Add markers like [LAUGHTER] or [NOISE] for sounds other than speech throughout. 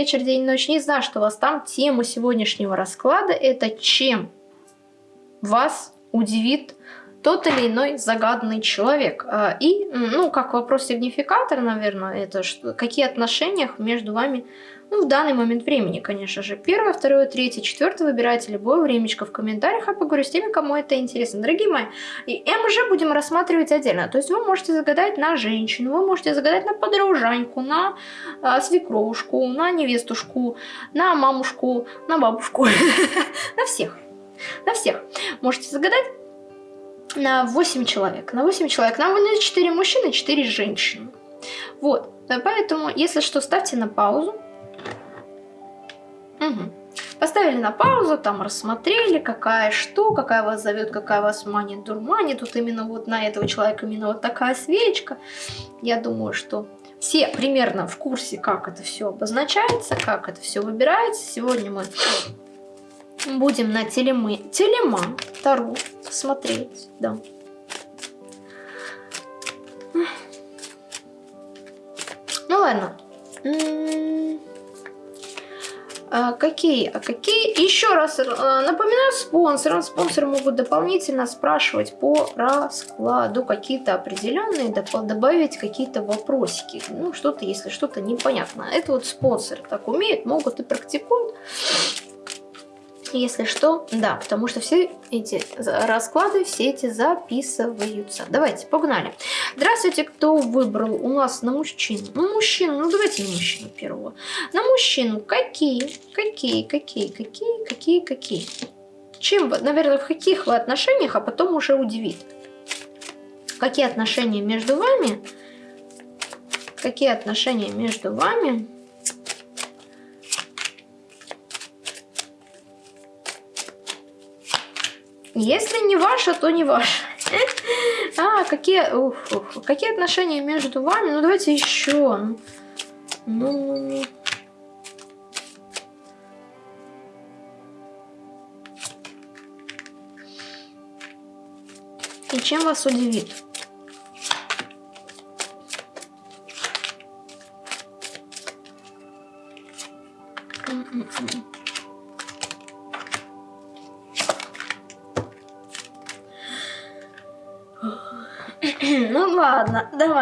вечер, день, ночь. Не знаю, что у вас там. Тема сегодняшнего расклада это чем вас удивит тот или иной загаданный человек. А, и, ну, как вопрос-сигнификатор, наверное, это что, какие отношения между вами ну, в данный момент времени, конечно же. Первое, второе, третье, четвертое выбирайте любое времечко в комментариях, а поговорю с теми, кому это интересно. Дорогие мои, и МЖ будем рассматривать отдельно. То есть вы можете загадать на женщину, вы можете загадать на подружаньку, на а, свекровушку, на невестушку, на мамушку, на бабушку, [LAUGHS] на всех. На всех. Можете загадать на 8 человек. На 8 человек. Нам выдают 4 мужчины, 4 женщины. Вот. Поэтому, если что, ставьте на паузу. Угу. Поставили на паузу, там рассмотрели, какая что, какая вас зовет, какая вас манит, дурманит. Тут именно вот на этого человека именно вот такая свечка. Я думаю, что все примерно в курсе, как это все обозначается, как это все выбирается. Сегодня мы будем на телемы, телеман Тару смотреть, да. Ну ладно. А какие? А какие? Еще раз э, напоминаю спонсорам. Спонсоры могут дополнительно спрашивать по раскладу какие-то определенные, добавить какие-то вопросики. Ну, что-то, если что-то непонятно. Это вот спонсоры так умеют, могут и практикуют. Если что, да, потому что все эти расклады, все эти записываются. Давайте, погнали. Здравствуйте, кто выбрал у нас на мужчину? Ну, мужчину, ну давайте на мужчину первого. На мужчину какие, какие, какие, какие, какие, какие? Чем, наверное, в каких вы отношениях, а потом уже удивит. Какие отношения между вами? Какие отношения между вами? Если не ваша, то не ваша. А, какие, ух, ух, какие отношения между вами? Ну, давайте еще. Ну... И чем вас удивит?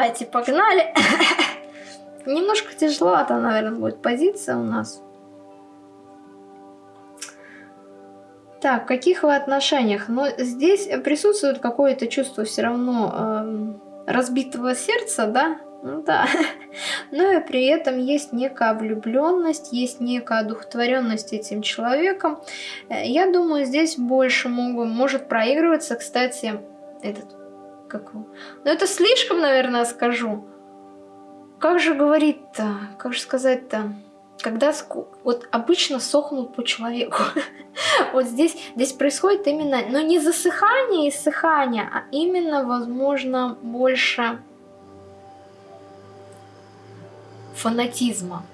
Давайте погнали. [LAUGHS] Немножко тяжеловато, наверное, будет позиция у нас. Так, в каких вы отношениях? Но ну, здесь присутствует какое-то чувство все равно э, разбитого сердца, да? Ну да. [LAUGHS] Но и при этом есть некая влюбленность, есть некая одухотворенность этим человеком. Э, я думаю, здесь больше могут, может проигрываться, кстати, этот как... Ну это слишком, наверное, скажу. Как же говорить-то? Как же сказать-то? Когда вот обычно сохнут по человеку. [LAUGHS] вот здесь, здесь происходит именно, но не засыхание и ссыхание, а именно, возможно, больше фанатизма.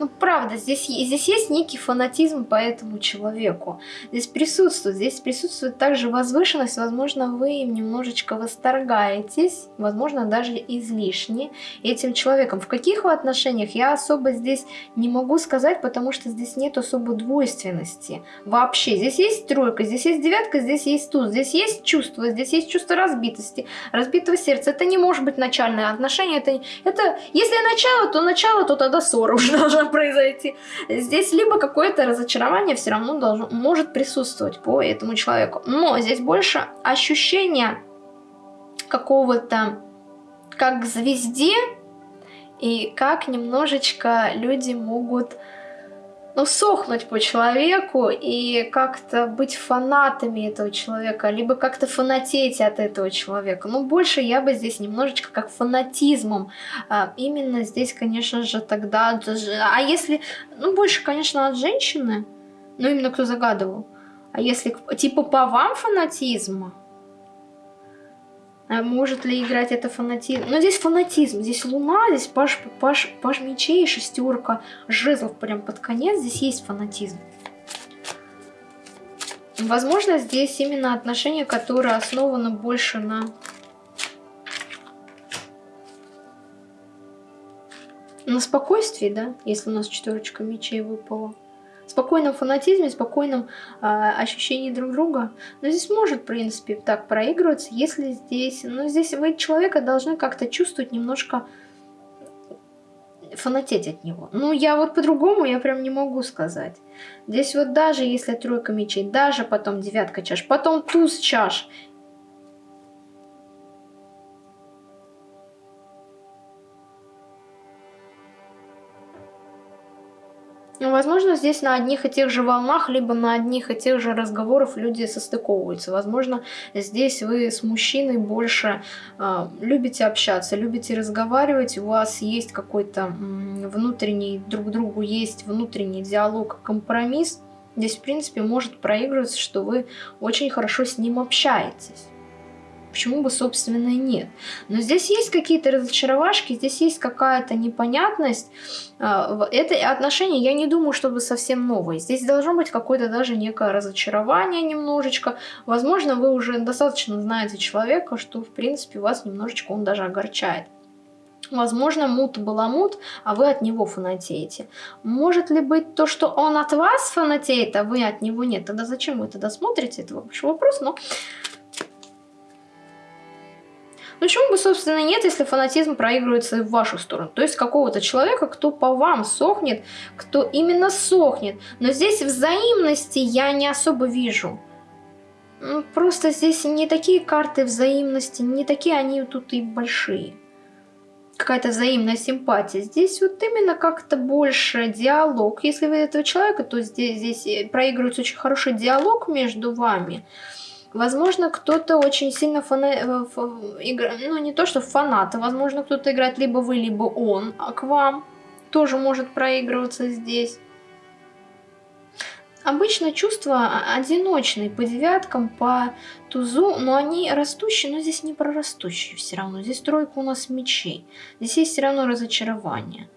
Ну, правда, здесь, здесь есть некий фанатизм по этому человеку. Здесь присутствует, здесь присутствует также возвышенность. Возможно, вы им немножечко восторгаетесь, возможно, даже излишне этим человеком. В каких отношениях, я особо здесь не могу сказать, потому что здесь нет особо двойственности. Вообще, здесь есть тройка, здесь есть девятка, здесь есть туз, здесь есть чувство, здесь есть чувство разбитости, разбитого сердца. Это не может быть начальное отношение. Это, это если начало, то начало, то тогда ссора уже должна произойти. Здесь либо какое-то разочарование все равно должно, может присутствовать по этому человеку. Но здесь больше ощущение какого-то как звезде и как немножечко люди могут ну, сохнуть по человеку и как-то быть фанатами этого человека, либо как-то фанатеть от этого человека. Ну, больше я бы здесь немножечко как фанатизмом. А, именно здесь, конечно же, тогда... А если... Ну, больше, конечно, от женщины, ну, именно кто загадывал. А если, типа, по вам фанатизма, а может ли играть это фанатизм? Но здесь фанатизм, здесь луна, здесь паш, паш, паш мечей, шестерка жезлов прям под конец, здесь есть фанатизм. Возможно, здесь именно отношение, которое основано больше на... на спокойствии, да, если у нас четверочка мечей выпала. Спокойном фанатизме, спокойном э, ощущении друг друга. Но здесь может, в принципе, так проигрываться, если здесь... Ну, здесь вы человека должны как-то чувствовать немножко фанатеть от него. Ну, я вот по-другому, я прям не могу сказать. Здесь вот даже если тройка мечей, даже потом девятка чаш, потом туз чаш, возможно, здесь на одних и тех же волнах, либо на одних и тех же разговорах люди состыковываются. Возможно, здесь вы с мужчиной больше э, любите общаться, любите разговаривать, у вас есть какой-то внутренний, друг другу есть внутренний диалог, компромисс. Здесь, в принципе, может проигрываться, что вы очень хорошо с ним общаетесь. Почему бы, собственно, и нет? Но здесь есть какие-то разочаровашки, здесь есть какая-то непонятность. А, это отношение, я не думаю, чтобы совсем новое. Здесь должно быть какое-то даже некое разочарование немножечко. Возможно, вы уже достаточно знаете человека, что, в принципе, вас немножечко он даже огорчает. Возможно, мут была мут, а вы от него фанатеете. Может ли быть то, что он от вас фанатеет, а вы от него нет? Тогда зачем вы тогда смотрите? Это большой вопрос, но почему бы, собственно, нет, если фанатизм проигрывается в вашу сторону? То есть какого-то человека, кто по вам сохнет, кто именно сохнет. Но здесь взаимности я не особо вижу. Ну, просто здесь не такие карты взаимности, не такие они тут и большие. Какая-то взаимная симпатия. Здесь вот именно как-то больше диалог. Если вы этого человека, то здесь, здесь проигрывается очень хороший диалог между вами. Возможно, кто-то очень сильно фана... Э, игра... ну не то что фанат, возможно, кто-то играет либо вы, либо он, а к вам тоже может проигрываться здесь. Обычно чувства одиночные по девяткам, по тузу, но они растущие, но здесь не прорастущие все равно. Здесь тройка у нас мечей. Здесь есть все равно разочарование.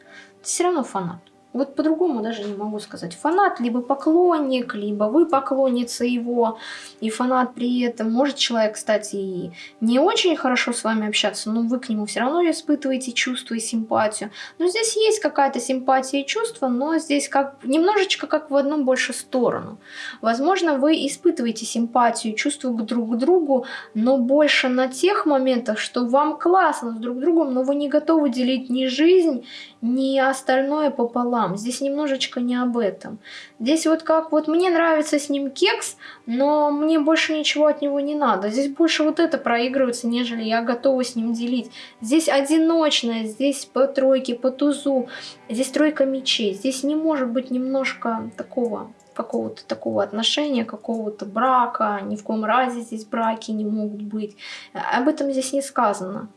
Все равно фанат вот по-другому даже не могу сказать. Фанат, либо поклонник, либо вы поклонница его, и фанат при этом. Может человек, кстати, и не очень хорошо с вами общаться, но вы к нему все равно испытываете чувство и симпатию. Но здесь есть какая-то симпатия и чувство, но здесь как немножечко как в одну больше сторону. Возможно, вы испытываете симпатию, чувство друг к другу, но больше на тех моментах, что вам классно с друг другом, но вы не готовы делить ни жизнь, ни остальное пополам. Здесь немножечко не об этом. Здесь вот как вот мне нравится с ним кекс, но мне больше ничего от него не надо. Здесь больше вот это проигрывается, нежели я готова с ним делить. Здесь одиночное, здесь по тройке, по тузу, здесь тройка мечей. Здесь не может быть немножко такого какого-то такого отношения, какого-то брака, ни в коем разе здесь браки не могут быть. Об этом здесь не сказано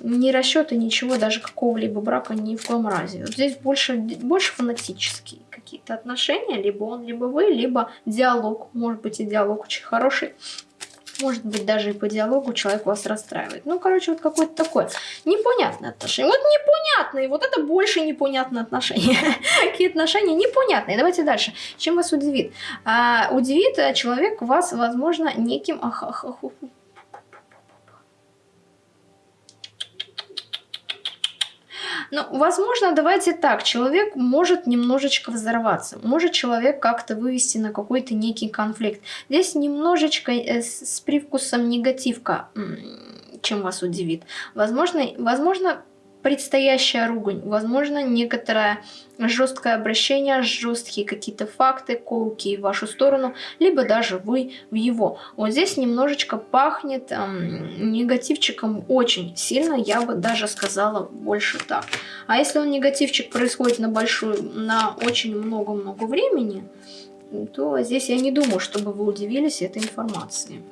ни расчета, ничего, даже какого-либо брака ни в коем разе. Вот здесь больше, больше фанатические какие-то отношения, либо он, либо вы, либо диалог. Может быть и диалог очень хороший. Может быть, даже и по диалогу человек вас расстраивает. Ну, короче, вот какое-то такое непонятное отношение. Вот непонятные, вот это больше непонятные отношения. [LAUGHS] Какие отношения непонятные. Давайте дальше. Чем вас удивит? А, удивит человек вас, возможно, неким... Ну, возможно, давайте так, человек может немножечко взорваться, может человек как-то вывести на какой-то некий конфликт. Здесь немножечко э, с привкусом негативка, чем вас удивит. Возможно, возможно предстоящая ругань, возможно, некоторое жесткое обращение, жесткие какие-то факты, колки в вашу сторону, либо даже вы в его. Вот здесь немножечко пахнет эм, негативчиком очень сильно, я бы даже сказала больше так. А если он негативчик происходит на большую, на очень много-много времени, то здесь я не думаю, чтобы вы удивились этой информации.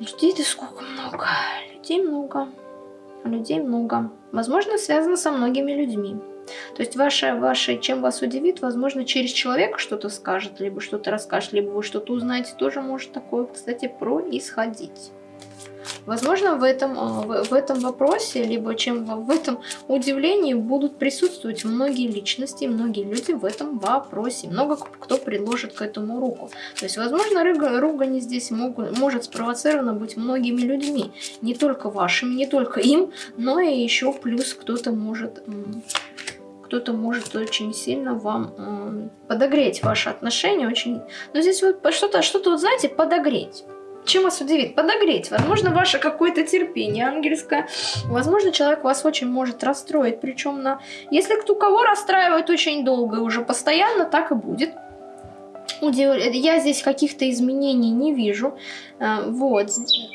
Людей-то сколько много. Людей много. Людей много. Возможно, связано со многими людьми. То есть ваше, ваше, чем вас удивит, возможно, через человека что-то скажет, либо что-то расскажет, либо вы что-то узнаете, тоже может такое, кстати, происходить. Возможно, в этом, э, в этом вопросе, либо чем в этом удивлении будут присутствовать многие личности, многие люди в этом вопросе. Много кто предложит к этому руку. То есть, возможно, ругань здесь могут, может спровоцирована быть многими людьми. Не только вашими, не только им, но и еще плюс кто-то может кто-то может очень сильно вам э, подогреть ваши отношения. Очень... Но здесь вот что-то, что-то, вот, знаете, подогреть. Чем вас удивит? Подогреть. Возможно, ваше какое-то терпение ангельское. Возможно, человек вас очень может расстроить. Причем на... Если кто кого расстраивает очень долго и уже постоянно, так и будет я здесь каких-то изменений не вижу. А, вот.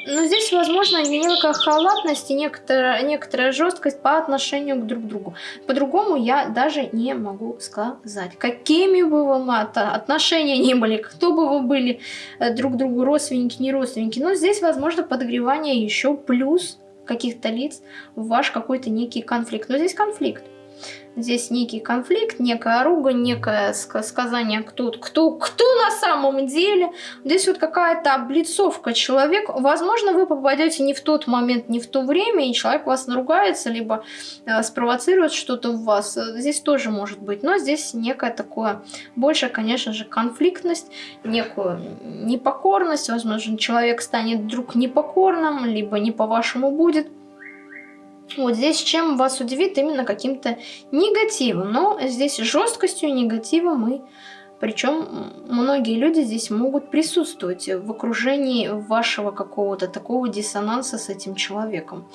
Но здесь, возможно, некая халатность и некоторая, некоторая жесткость по отношению к друг другу. По-другому я даже не могу сказать. Какими бы вам отношения не были, кто бы вы были э, друг другу, родственники, не родственники. Но здесь, возможно, подогревание еще плюс каких-то лиц в ваш какой-то некий конфликт. Но здесь конфликт. Здесь некий конфликт, некая ругань, некое сказание, кто, кто, кто на самом деле. Здесь вот какая-то облицовка человека. Возможно, вы попадете не в тот момент, не в то время, и человек вас наругается, либо э, спровоцирует что-то в вас. Здесь тоже может быть. Но здесь некое такое, больше, конечно же, конфликтность, некую непокорность. Возможно, человек станет вдруг непокорным, либо не по-вашему будет. Вот здесь чем вас удивит именно каким-то негативом. Но здесь жесткостью негатива мы... Причем многие люди здесь могут присутствовать в окружении вашего какого-то такого диссонанса с этим человеком.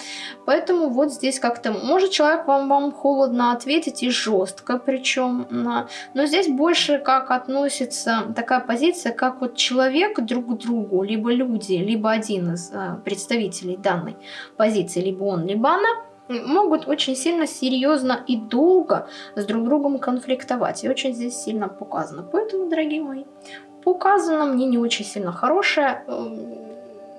Поэтому вот здесь как-то... Может человек вам, вам холодно ответить и жестко причем. На, но здесь больше как относится такая позиция, как вот человек друг к другу, либо люди, либо один из э, представителей данной позиции, либо он, либо она могут очень сильно, серьезно и долго с друг другом конфликтовать. И очень здесь сильно показано. Поэтому, дорогие мои, показано мне не очень сильно хорошее, эм,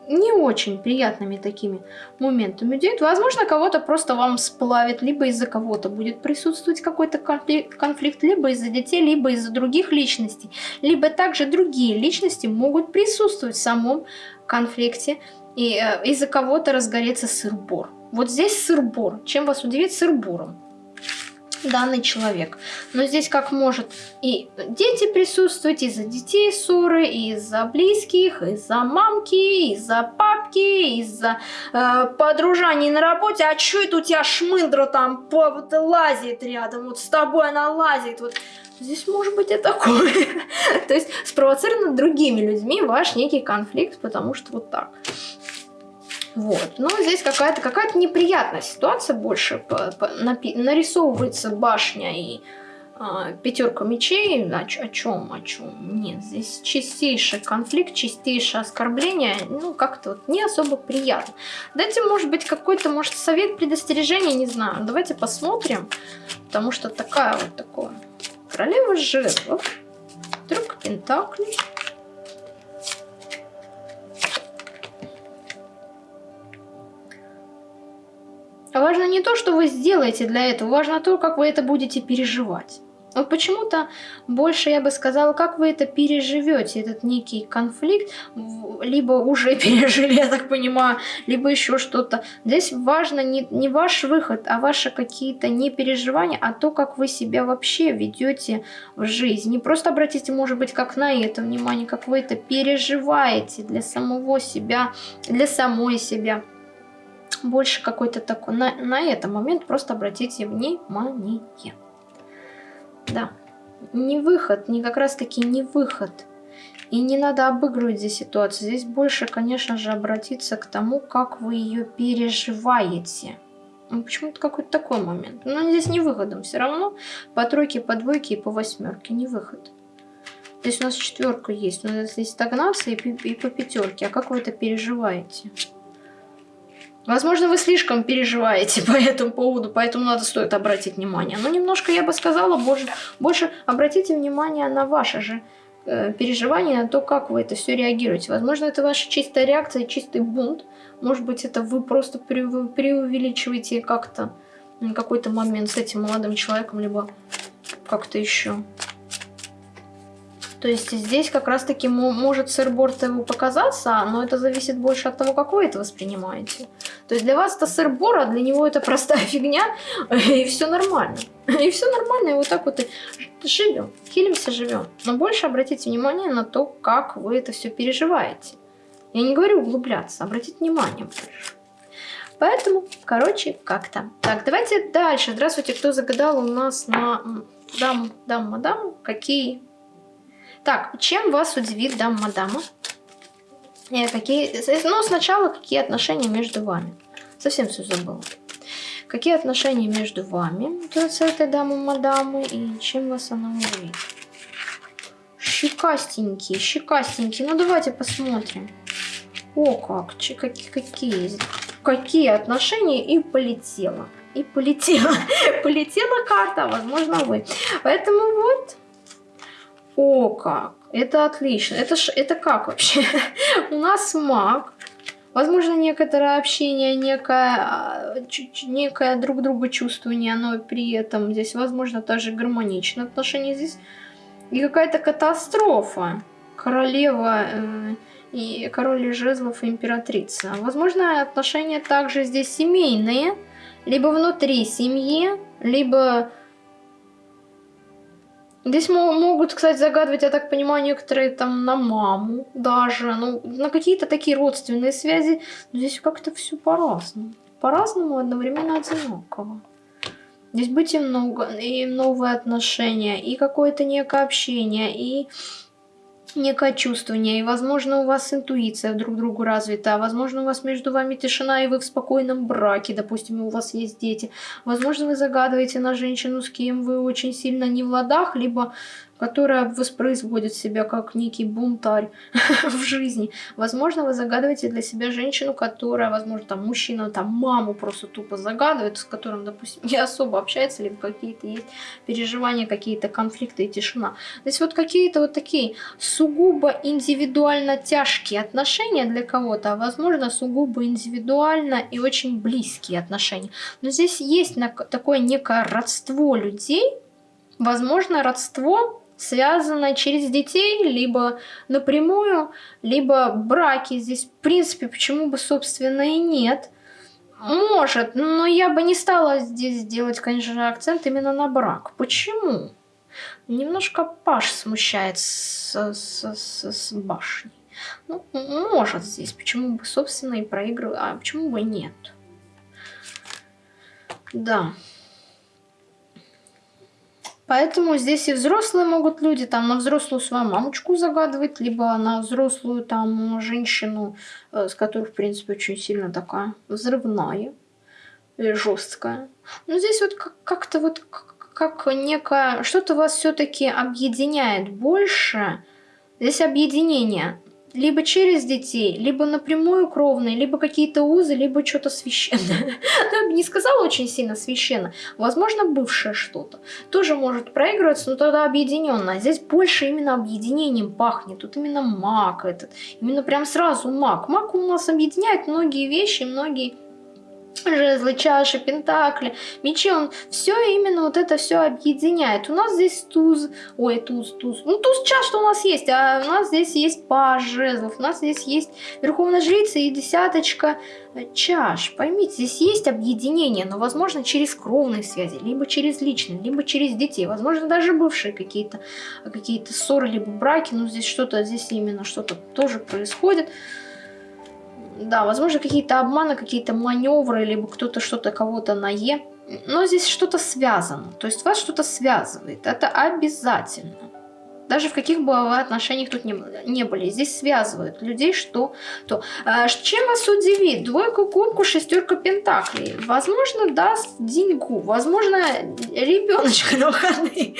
не очень приятными такими моментами идет. Возможно, кого-то просто вам сплавит, либо из-за кого-то будет присутствовать какой-то конфликт, либо из-за детей, либо из-за других личностей. Либо также другие личности могут присутствовать в самом конфликте, и э, из-за кого-то разгореться сыр-бор. Вот здесь сыр-бор. Чем вас удивит сыр-бором? данный человек. Но здесь как может и дети присутствовать, из-за детей ссоры, из-за близких, из-за мамки, из-за папки, из-за э, подружаний на работе. А что это у тебя шмындра там по, вот, лазит рядом, вот с тобой она лазит, вот здесь может быть и такое. [LAUGHS] То есть спровоцировано другими людьми ваш некий конфликт, потому что вот так. Вот. Но здесь какая-то какая, -то, неприятная ситуация больше. По, по, напи нарисовывается башня и а, пятерка мечей. О, о чем? О чем? Нет, здесь чистейший конфликт, чистейшее оскорбление. Ну, как-то вот не особо приятно. Дайте, может быть, какой-то, может, совет, предостережение, не знаю. Давайте посмотрим. Потому что такая вот такое. Королева жезлов. Друг пентаклей. Важно не то, что вы сделаете для этого, важно то, как вы это будете переживать. Вот почему-то больше я бы сказала, как вы это переживете, этот некий конфликт, либо уже [LAUGHS] пережили, я так понимаю, либо еще что-то. Здесь важно не, не ваш выход, а ваши какие-то не переживания, а то, как вы себя вообще ведете в жизни. Не просто обратите, может быть, как на это внимание, как вы это переживаете для самого себя, для самой себя больше какой-то такой, на, на этот момент просто обратите внимание. Да, не выход, не как раз таки не выход. И не надо обыгрывать здесь ситуацию. Здесь больше, конечно же, обратиться к тому, как вы ее переживаете. Ну, почему-то какой-то такой момент. Но здесь не выходом. Все равно по тройке, по двойке и по восьмерке не выход. Здесь у нас четверка есть. но здесь стагнация и, и по пятерке. А как вы это переживаете? Возможно, вы слишком переживаете [LAUGHS] по этому поводу, поэтому надо стоит обратить внимание. Но немножко, я бы сказала, больше, больше обратите внимание на ваши же э, переживания, на то, как вы это все реагируете. Возможно, это ваша чистая реакция, чистый бунт. Может быть, это вы просто преувеличиваете как-то какой-то момент с этим молодым человеком, либо как-то еще. То есть здесь как раз-таки может сырбор его показаться, но это зависит больше от того, как вы это воспринимаете. То есть для вас это сырбор, а для него это простая [LAUGHS] фигня, и все нормально. И все нормально, и вот так вот и живем, хилимся, живем. Но больше обратите внимание на то, как вы это все переживаете. Я не говорю углубляться, обратите внимание больше. Поэтому, короче, как-то. Так, давайте дальше. Здравствуйте, кто загадал у нас на даму, даму, мадаму? Какие? Так, чем вас удивит дама, мадама? Э, какие... Ну, сначала, какие отношения между вами? Совсем все забыла. Какие отношения между вами с этой дамой, мадамой, и чем вас она удивит? Щекастенькие, щекастенькие. Ну, давайте посмотрим. О, как, какие, какие какие отношения, и полетела. И полетела. [LAUGHS] полетела карта, возможно, вы. Поэтому вот. О, как. Это отлично. Это, ж, это как вообще? [LAUGHS] У нас маг. Возможно, некоторое общение, некое, а, некое друг друга чувствование, но при этом здесь, возможно, также гармоничное отношение здесь. И какая-то катастрофа. Королева... Э, и король жезлов и императрица. Возможно, отношения также здесь семейные, либо внутри семьи, либо... Здесь могут, кстати, загадывать, я так понимаю, некоторые там на маму даже, ну, на какие-то такие родственные связи. Но здесь как-то все по-разному. По-разному, одновременно одинаково. Здесь быть и много, и новые отношения, и какое-то некое общение, и некое чувствование, и, возможно, у вас интуиция друг другу развита, возможно, у вас между вами тишина, и вы в спокойном браке, допустим, у вас есть дети. Возможно, вы загадываете на женщину, с кем вы очень сильно не в ладах, либо которая воспроизводит себя как некий бунтарь [LAUGHS] в жизни. Возможно, вы загадываете для себя женщину, которая, возможно, там мужчина, там маму просто тупо загадывает, с которым, допустим, [LAUGHS] не особо общается, либо какие-то есть переживания, какие-то конфликты и тишина. То есть вот какие-то вот такие сугубо индивидуально тяжкие отношения для кого-то, а возможно, сугубо индивидуально и очень близкие отношения. Но здесь есть такое некое родство людей, возможно, родство связано через детей, либо напрямую, либо браки. Здесь, в принципе, почему бы, собственно, и нет. Может, но я бы не стала здесь делать, конечно акцент именно на брак. Почему? Немножко Паш смущает с, с, с, с башней. Ну, может здесь, почему бы, собственно, и проигрывать, а почему бы нет? Да. Поэтому здесь и взрослые могут люди там на взрослую свою мамочку загадывать, либо на взрослую там женщину, э, с которой, в принципе, очень сильно такая взрывная или жесткая. Но здесь вот как-то вот как некое... Что-то вас все-таки объединяет больше. Здесь объединение либо через детей, либо напрямую кровные, либо какие-то узы, либо что-то священное. [LAUGHS] Я бы не сказала очень сильно священно. Возможно, бывшее что-то. Тоже может проигрываться, но тогда объединенное. Здесь больше именно объединением пахнет. Тут именно маг этот. Именно прям сразу маг. Маг у нас объединяет многие вещи, многие жезлы, чаши, пентакли, мечи, он все именно вот это все объединяет. У нас здесь туз, ой, туз, туз, ну туз чаш что у нас есть, а у нас здесь есть паж жезлов, у нас здесь есть верховная жрица и десяточка чаш. Поймите, здесь есть объединение, но возможно через кровные связи, либо через личные, либо через детей, возможно даже бывшие какие-то какие-то ссоры, либо браки, но здесь что-то, здесь именно что-то тоже происходит. Да, возможно, какие-то обманы, какие-то маневры, либо кто-то что-то кого-то на Е. Но здесь что-то связано. То есть вас что-то связывает. Это обязательно. Даже в каких бы вы отношениях тут не, не были. Здесь связывают людей что то. А, чем вас удивит? Двойка кубку, шестерка пентаклей. Возможно, даст деньгу. Возможно, ребеночка [LAUGHS] на выходные.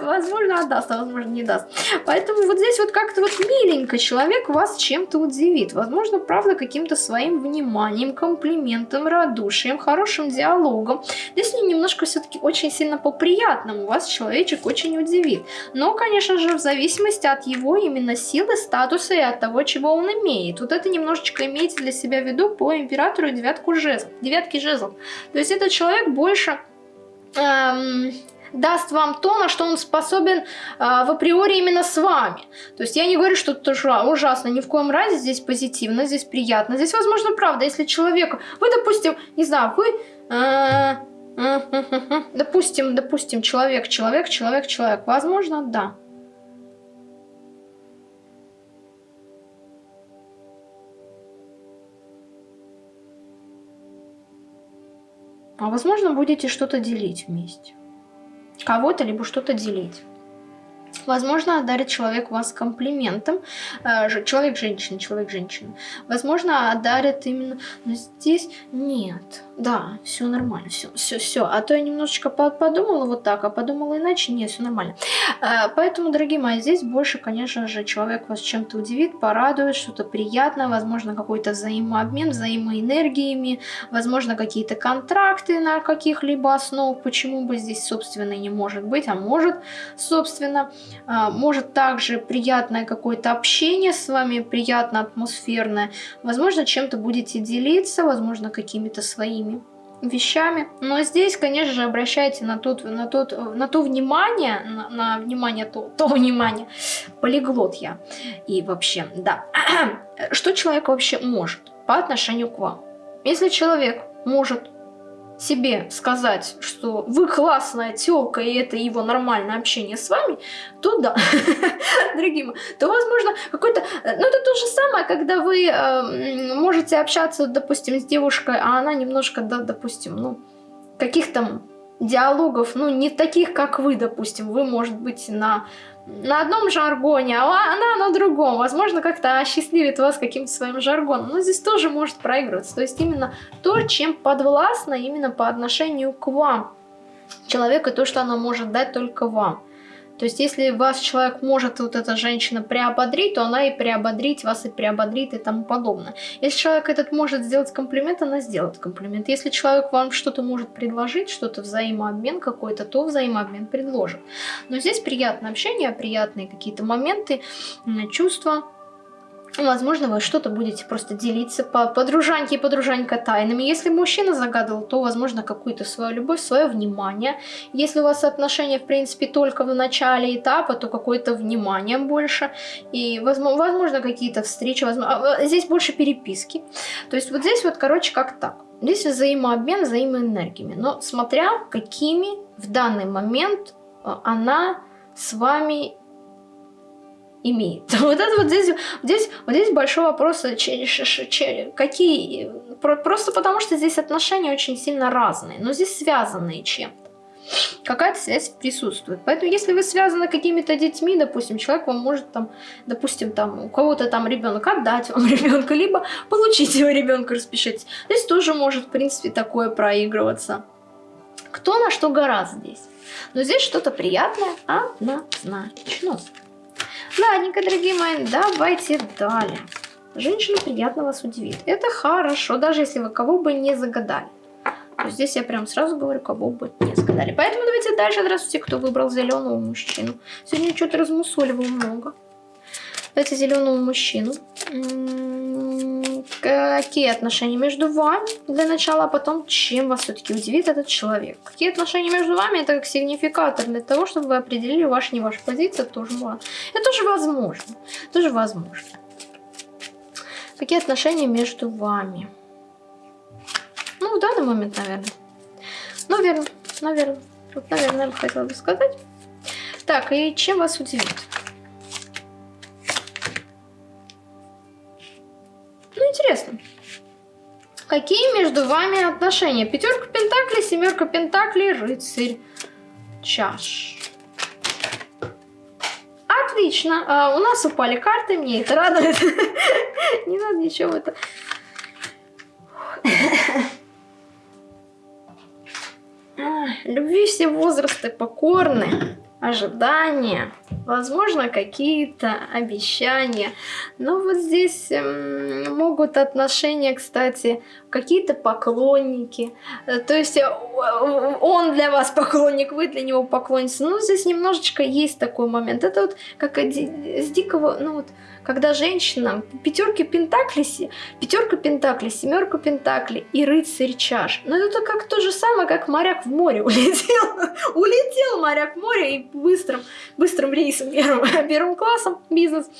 Возможно, отдаст, а возможно, не даст. Поэтому вот здесь вот как-то вот миленько человек вас чем-то удивит. Возможно, правда, каким-то своим вниманием, комплиментом, радушием, хорошим диалогом. Здесь немножко все-таки очень сильно по-приятному вас человечек очень удивит. Но, конечно, конечно же, в зависимости от его именно силы, статуса и от того, чего он имеет. Вот это немножечко имейте для себя в виду по императору девятку жезлов, девятки жезлов. То есть этот человек больше... Эм, даст вам то, на что он способен э, в априори именно с вами. То есть я не говорю, что это ужасно, ни в коем разе здесь позитивно, здесь приятно. Здесь, возможно, правда, если человеку... Вы, допустим, не знаю, вы... Э, допустим, допустим, человек, человек, человек, человек. Возможно, да. А возможно, будете что-то делить вместе. Кого-то, либо что-то делить. Возможно, одарит человек вас комплиментом. Э, Человек-женщина, человек-женщина. Возможно, одарит именно... Но здесь нет. Да, все нормально, все, все, все. А то я немножечко подумала вот так, а подумала иначе. Нет, все нормально. Э, поэтому, дорогие мои, здесь больше, конечно же, человек вас чем-то удивит, порадует, что-то приятное, возможно, какой-то взаимообмен, взаимоэнергиями, возможно, какие-то контракты на каких-либо основах. Почему бы здесь, собственно, не может быть, а может, собственно. Э, может также приятное какое-то общение с вами, приятно атмосферное. Возможно, чем-то будете делиться, возможно, какими-то своими вещами. Но здесь, конечно же, обращайте на, тот, на, тот, на то внимание, на, на внимание, то, то внимание, полиглот я. И вообще, да. [CLEARS THROAT] Что человек вообще может по отношению к вам? Если человек может себе сказать, что вы классная телка, и это его нормальное общение с вами, то да, [LAUGHS] дорогие то возможно какой-то... Ну, это то же самое, когда вы э, можете общаться, допустим, с девушкой, а она немножко, да, допустим, ну, каких-то диалогов, ну, не таких, как вы, допустим. Вы, может быть, на на одном жаргоне, а она на другом. Возможно, как-то осчастливит вас каким-то своим жаргоном. Но здесь тоже может проигрываться. То есть именно то, чем подвластно именно по отношению к вам. Человеку то, что она может дать только вам. То есть, если вас человек может, вот эта женщина, приободрить, то она и приободрить вас, и приободрит, и тому подобное. Если человек этот может сделать комплимент, она сделает комплимент. Если человек вам что-то может предложить, что-то взаимообмен какой-то, то взаимообмен предложит. Но здесь приятное общение, приятные какие-то моменты, чувства, Возможно, вы что-то будете просто делиться по подружаньке и подружанька тайнами. Если мужчина загадывал, то, возможно, какую-то свою любовь, свое внимание. Если у вас отношения, в принципе, только в начале этапа, то какое-то внимание больше. И, возможно, какие-то встречи. Возможно, а, здесь больше переписки. То есть вот здесь вот, короче, как так. Здесь взаимообмен взаимоэнергиями. Но смотря какими в данный момент а, она с вами имеет. [LAUGHS] Вот это вот здесь, здесь, вот здесь большой вопрос, э, какие, просто потому что здесь отношения очень сильно разные, но здесь связанные чем-то. Какая-то связь присутствует. Поэтому, если вы связаны какими-то детьми, допустим, человек вам может там, допустим, там у кого-то там ребенок отдать [LAUGHS] вам ребенка, либо получить его ребенка, распишитесь. Здесь тоже может, в принципе, такое проигрываться. Кто на что гораздо здесь. Но здесь что-то приятное однозначно. Ладненько, дорогие мои, давайте далее. Женщина приятно вас удивит. Это хорошо, даже если вы кого бы не загадали. То здесь я прям сразу говорю, кого бы не загадали. Поэтому давайте дальше. Здравствуйте, кто выбрал зеленого мужчину. Сегодня что-то размусоливаю много. Давайте зеленого мужчину. Какие отношения между вами для начала, а потом чем вас все-таки удивит этот человек. Какие отношения между вами, это как сигнификатор для того, чтобы вы определили ваш, не ваша позиция, тоже важно. Это тоже возможно. Тоже возможно. Какие отношения между вами? Ну, в данный момент, наверное. Наверное, наверное. Вот, наверное, я бы хотела бы сказать. Так, и чем вас удивит? Интересно. Какие между вами отношения? Пятерка пентаклей, семерка пентаклей, рыцарь, чаш. Отлично. А, у нас упали карты, мне это радует. [LAUGHS] Не надо ничего это. Любви все возрасты покорны ожидания, возможно, какие-то обещания. Но вот здесь могут отношения, кстати, какие-то поклонники. Э, то есть э, он для вас поклонник, вы для него поклонница. Ну, здесь немножечко есть такой момент. Это вот как с дикого, ну вот, когда женщина, пятерки пентаклей, пятерка пентаклей, семерка пентаклей и рыцарь чаш. Но это как то же самое, как моряк в море [LAUGHS] улетел. улетел моряк в море и быстрым, быстрым рейсом первым, [LAUGHS] первым классом бизнес.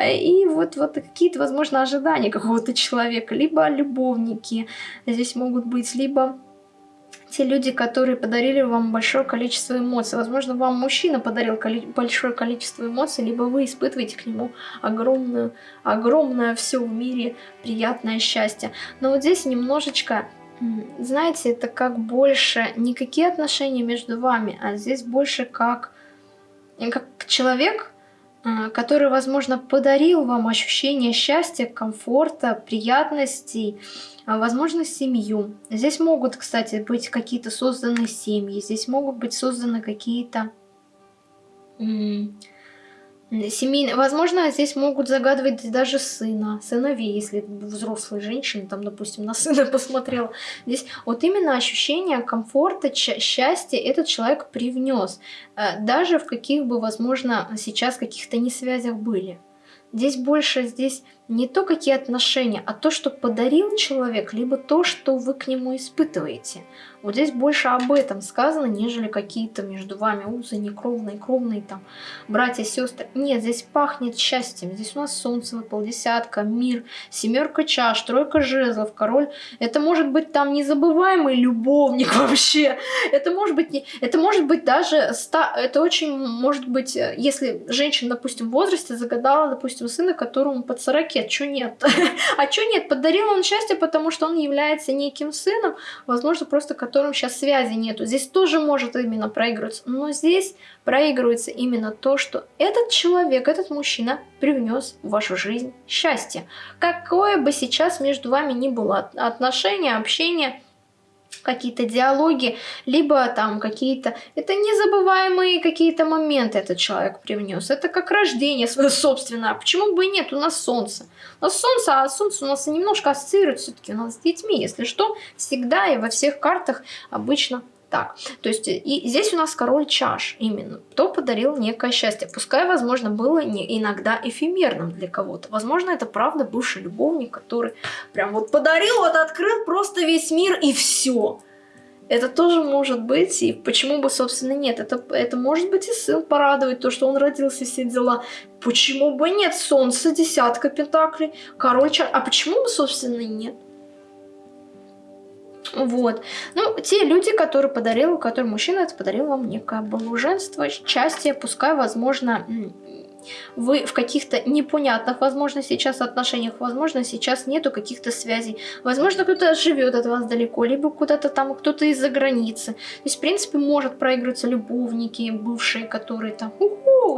И вот, вот какие-то, возможно, ожидания какого-то человека, либо любовники здесь могут быть, либо те люди, которые подарили вам большое количество эмоций. Возможно, вам мужчина подарил коли большое количество эмоций, либо вы испытываете к нему огромную, огромное все в мире приятное счастье. Но вот здесь немножечко, знаете, это как больше не какие отношения между вами, а здесь больше как, как человек, а, который, возможно, подарил вам ощущение счастья, комфорта, приятностей, возможно, семью. Здесь могут, кстати, быть какие-то созданы семьи, здесь могут быть созданы какие-то семейные... Возможно, здесь могут загадывать даже сына, сыновей, если взрослая женщина, там, допустим, на сына [LAUGHS] посмотрела. Здесь вот именно ощущение комфорта, счастья этот человек привнес, э, даже в каких бы, возможно, сейчас каких-то несвязях были. Здесь больше, здесь не то, какие отношения, а то, что подарил человек, либо то, что вы к нему испытываете. Вот здесь больше об этом сказано, нежели какие-то между вами узы некровные, кровные там, братья, сестры. Нет, здесь пахнет счастьем. Здесь у нас солнце выпал, десятка, мир, семерка чаш, тройка жезлов, король. Это может быть там незабываемый любовник [LAUGHS] вообще. Это может быть, не, это может быть даже, ста, это очень может быть, если женщина, допустим, в возрасте загадала, допустим, сына, которому под 40, а чё нет? [LAUGHS] а чё нет? Подарил он счастье, потому что он является неким сыном, возможно, просто которым сейчас связи нету. Здесь тоже может именно проигрываться. Но здесь проигрывается именно то, что этот человек, этот мужчина привнес в вашу жизнь счастье. Какое бы сейчас между вами ни было отношение, общение – какие-то диалоги, либо там какие-то... Это незабываемые какие-то моменты этот человек привнес. Это как рождение свое собственное. А почему бы и нет? У нас солнце. У нас солнце, а солнце у нас немножко ассоциирует все-таки у нас с детьми. Если что, всегда и во всех картах обычно так. То есть и здесь у нас король чаш именно. Кто подарил некое счастье. Пускай, возможно, было не иногда эфемерным для кого-то. Возможно, это правда бывший любовник, который прям вот подарил, вот открыл просто весь мир и все. Это тоже может быть, и почему бы, собственно, нет. Это, это может быть и сын порадовать, то, что он родился, все дела. Почему бы нет? Солнце, десятка пентаклей, король чаш. А почему бы, собственно, нет? Вот. Ну, те люди, которые подарил, который мужчина, это подарил вам некое блаженство, счастье, пускай, возможно, вы в каких-то непонятных, возможно, сейчас отношениях, возможно, сейчас нету каких-то связей, возможно, кто-то живет от вас далеко, либо куда-то там, кто-то из-за границы. То есть, в принципе, может проигрываться любовники, бывшие, которые там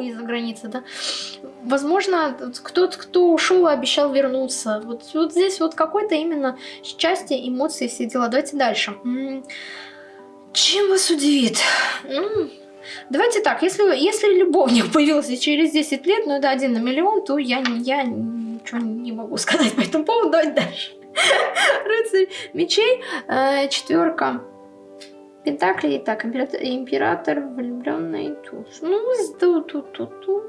из-за границы, да. Возможно, кто-то, кто ушел обещал вернуться. Вот, вот здесь вот какое-то именно счастье, эмоции, все дела. Давайте дальше. Чем вас удивит? Давайте так, если, если любовник [LAUGHS] появился через 10 лет, ну это один на миллион, то я, я ничего не могу [LAUGHS] сказать по этому поводу. Давайте дальше. [LAUGHS] Рыцарь мечей, э, четверка пентаклей. Так, император, император влюбленный туз. Ну, ту ту ту ту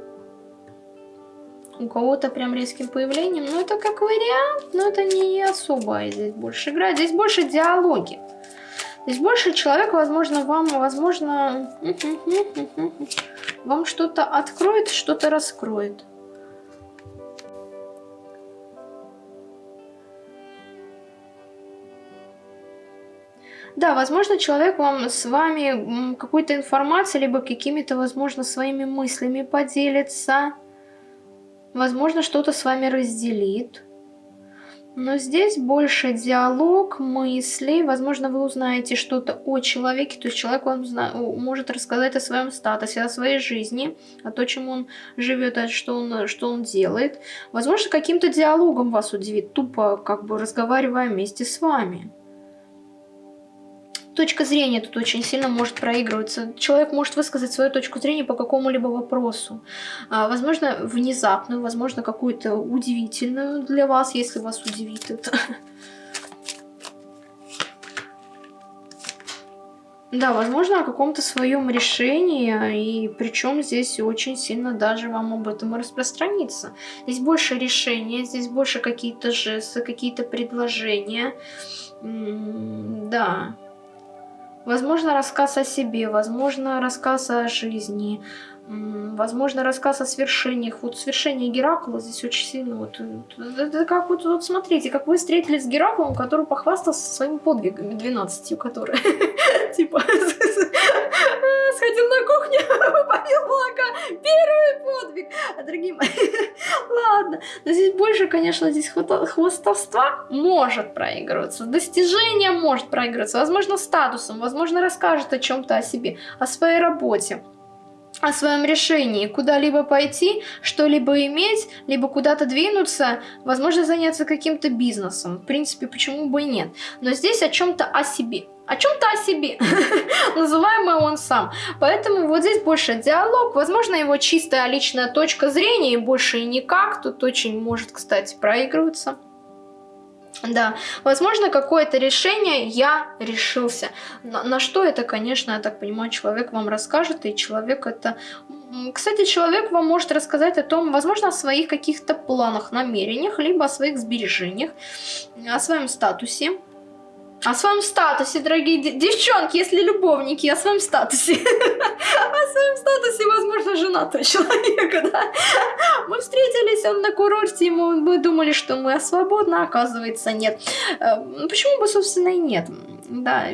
У кого-то прям резким появлением. Ну, это как вариант, но это не особо здесь больше играет. Здесь больше диалоги. Здесь больше человек, возможно, вам, возможно, вам что-то откроет, что-то раскроет. Да, возможно, человек вам с вами какой-то информацией, либо какими-то, возможно, своими мыслями поделится. Возможно, что-то с вами разделит. Но здесь больше диалог, мысли. Возможно, вы узнаете что-то о человеке. То есть человек вам может рассказать о своем статусе, о своей жизни, о том, чем он живет, о что он, что он делает. Возможно, каким-то диалогом вас удивит, тупо как бы разговаривая вместе с вами точка зрения тут очень сильно может проигрываться. Человек может высказать свою точку зрения по какому-либо вопросу. А, возможно, внезапную, возможно, какую-то удивительную для вас, если вас удивит это. Да, возможно, о каком-то своем решении, и причем здесь очень сильно даже вам об этом и распространиться. Здесь больше решения, здесь больше какие-то жесты, какие-то предложения. Да. Возможно, рассказ о себе, возможно, рассказ о жизни, возможно, рассказ о свершениях. Вот свершение Геракла здесь очень сильно... Вот, это как вот, вот смотрите, как вы встретились с Гераклом, который похвастался своими подвигами, 12, которые [LAUGHS] типа [LAUGHS] сходил на кухню, [LAUGHS] попил молока, первый подвиг. А другие мои, [LAUGHS] ладно, но здесь больше, конечно, здесь хвостовства может проигрываться, достижение может проигрываться, возможно, статусом, возможно, расскажет о чем-то о себе, о своей работе о своем решении куда-либо пойти, что-либо иметь, либо куда-то двинуться, возможно, заняться каким-то бизнесом. В принципе, почему бы и нет. Но здесь о чем-то о себе. О чем-то о себе, [LAUGHS] называемый он сам. Поэтому вот здесь больше диалог, возможно, его чистая личная точка зрения, и больше никак. Тут очень может, кстати, проигрываться. Да, возможно, какое-то решение я решился. На, на что это, конечно, я так понимаю, человек вам расскажет, и человек это... Кстати, человек вам может рассказать о том, возможно, о своих каких-то планах, намерениях, либо о своих сбережениях, о своем статусе, о своем статусе, дорогие девчонки, если любовники, о своем статусе. [LAUGHS] О своем статусе, возможно, женатого человека, да. Мы встретились, он на курорте, и мы думали, что мы свободны, а оказывается нет. Э, почему бы, собственно, и нет? Да,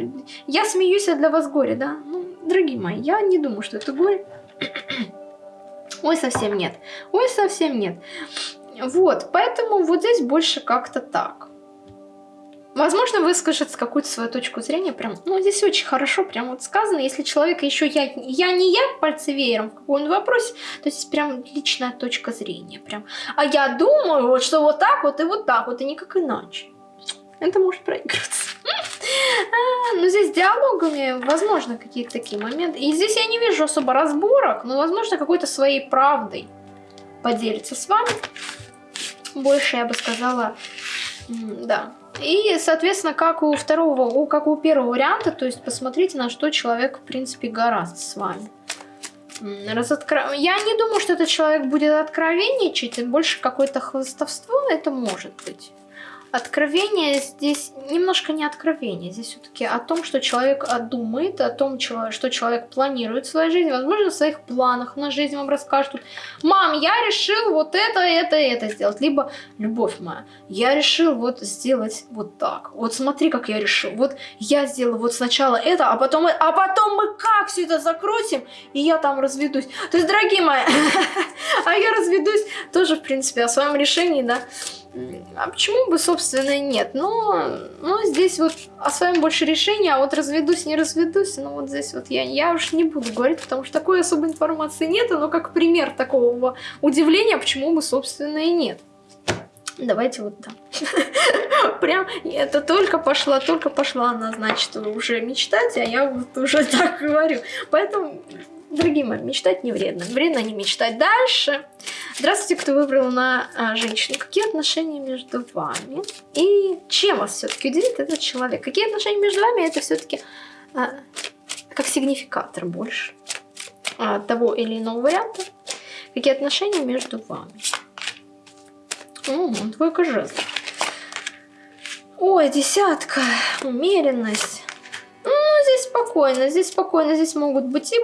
я смеюсь, а для вас горе, да. Ну, дорогие мои, я не думаю, что это горе. [CLEARS THROAT] Ой, совсем нет. Ой, совсем нет. Вот, поэтому вот здесь больше как-то так. Возможно, выскажет какую-то свою точку зрения, прям, ну, здесь очень хорошо, прям вот сказано, если человек еще я, я не я, пальцы веером в каком-нибудь вопросе, то здесь прям личная точка зрения, прям, а я думаю, вот, что вот так вот и вот так вот, и никак иначе. Это может проигрываться. А, но здесь диалогами, возможно, какие-то такие моменты. И здесь я не вижу особо разборок, но, возможно, какой-то своей правдой поделится с вами. Больше, я бы сказала, да, и, соответственно, как у второго, как у первого варианта, то есть посмотрите, на что человек, в принципе, гораздо с вами. Разоткро... Я не думаю, что этот человек будет откровенничать, больше какое-то хвостовство это может быть. Откровение здесь немножко не откровение, здесь все-таки о том, что человек думает, о том, что человек планирует в своей жизни, возможно, в своих планах на жизнь вам расскажут. Мам, я решил вот это, это, это сделать. Либо, любовь моя, я решил вот сделать вот так. Вот смотри, как я решил. Вот я сделал вот сначала это, а потом, а потом мы как все это закрутим, и я там разведусь. То есть, дорогие мои, [LAUGHS] а я разведусь тоже, в принципе, о своем решении, да. А почему бы, собственно, и нет? Но, но здесь вот о своем больше решении, а вот разведусь, не разведусь, ну вот здесь вот я, я уж не буду говорить, потому что такой особой информации нет, но как пример такого удивления, почему бы, собственно, и нет. Давайте вот так. [LAUGHS] Прям это только пошла, только пошла она, значит, уже мечтать, а я вот уже [LAUGHS] так говорю. Поэтому Дорогие мои, мечтать не вредно. Вредно не мечтать. Дальше. Здравствуйте, кто выбрал на а, женщину. Какие отношения между вами? И чем вас все-таки удивит этот человек? Какие отношения между вами? Это все-таки а, как сигнификатор больше а, того или иного варианта. Какие отношения между вами? О, двойка жезлов. Ой, десятка. Умеренность. Ну, здесь спокойно, здесь спокойно, здесь могут быть и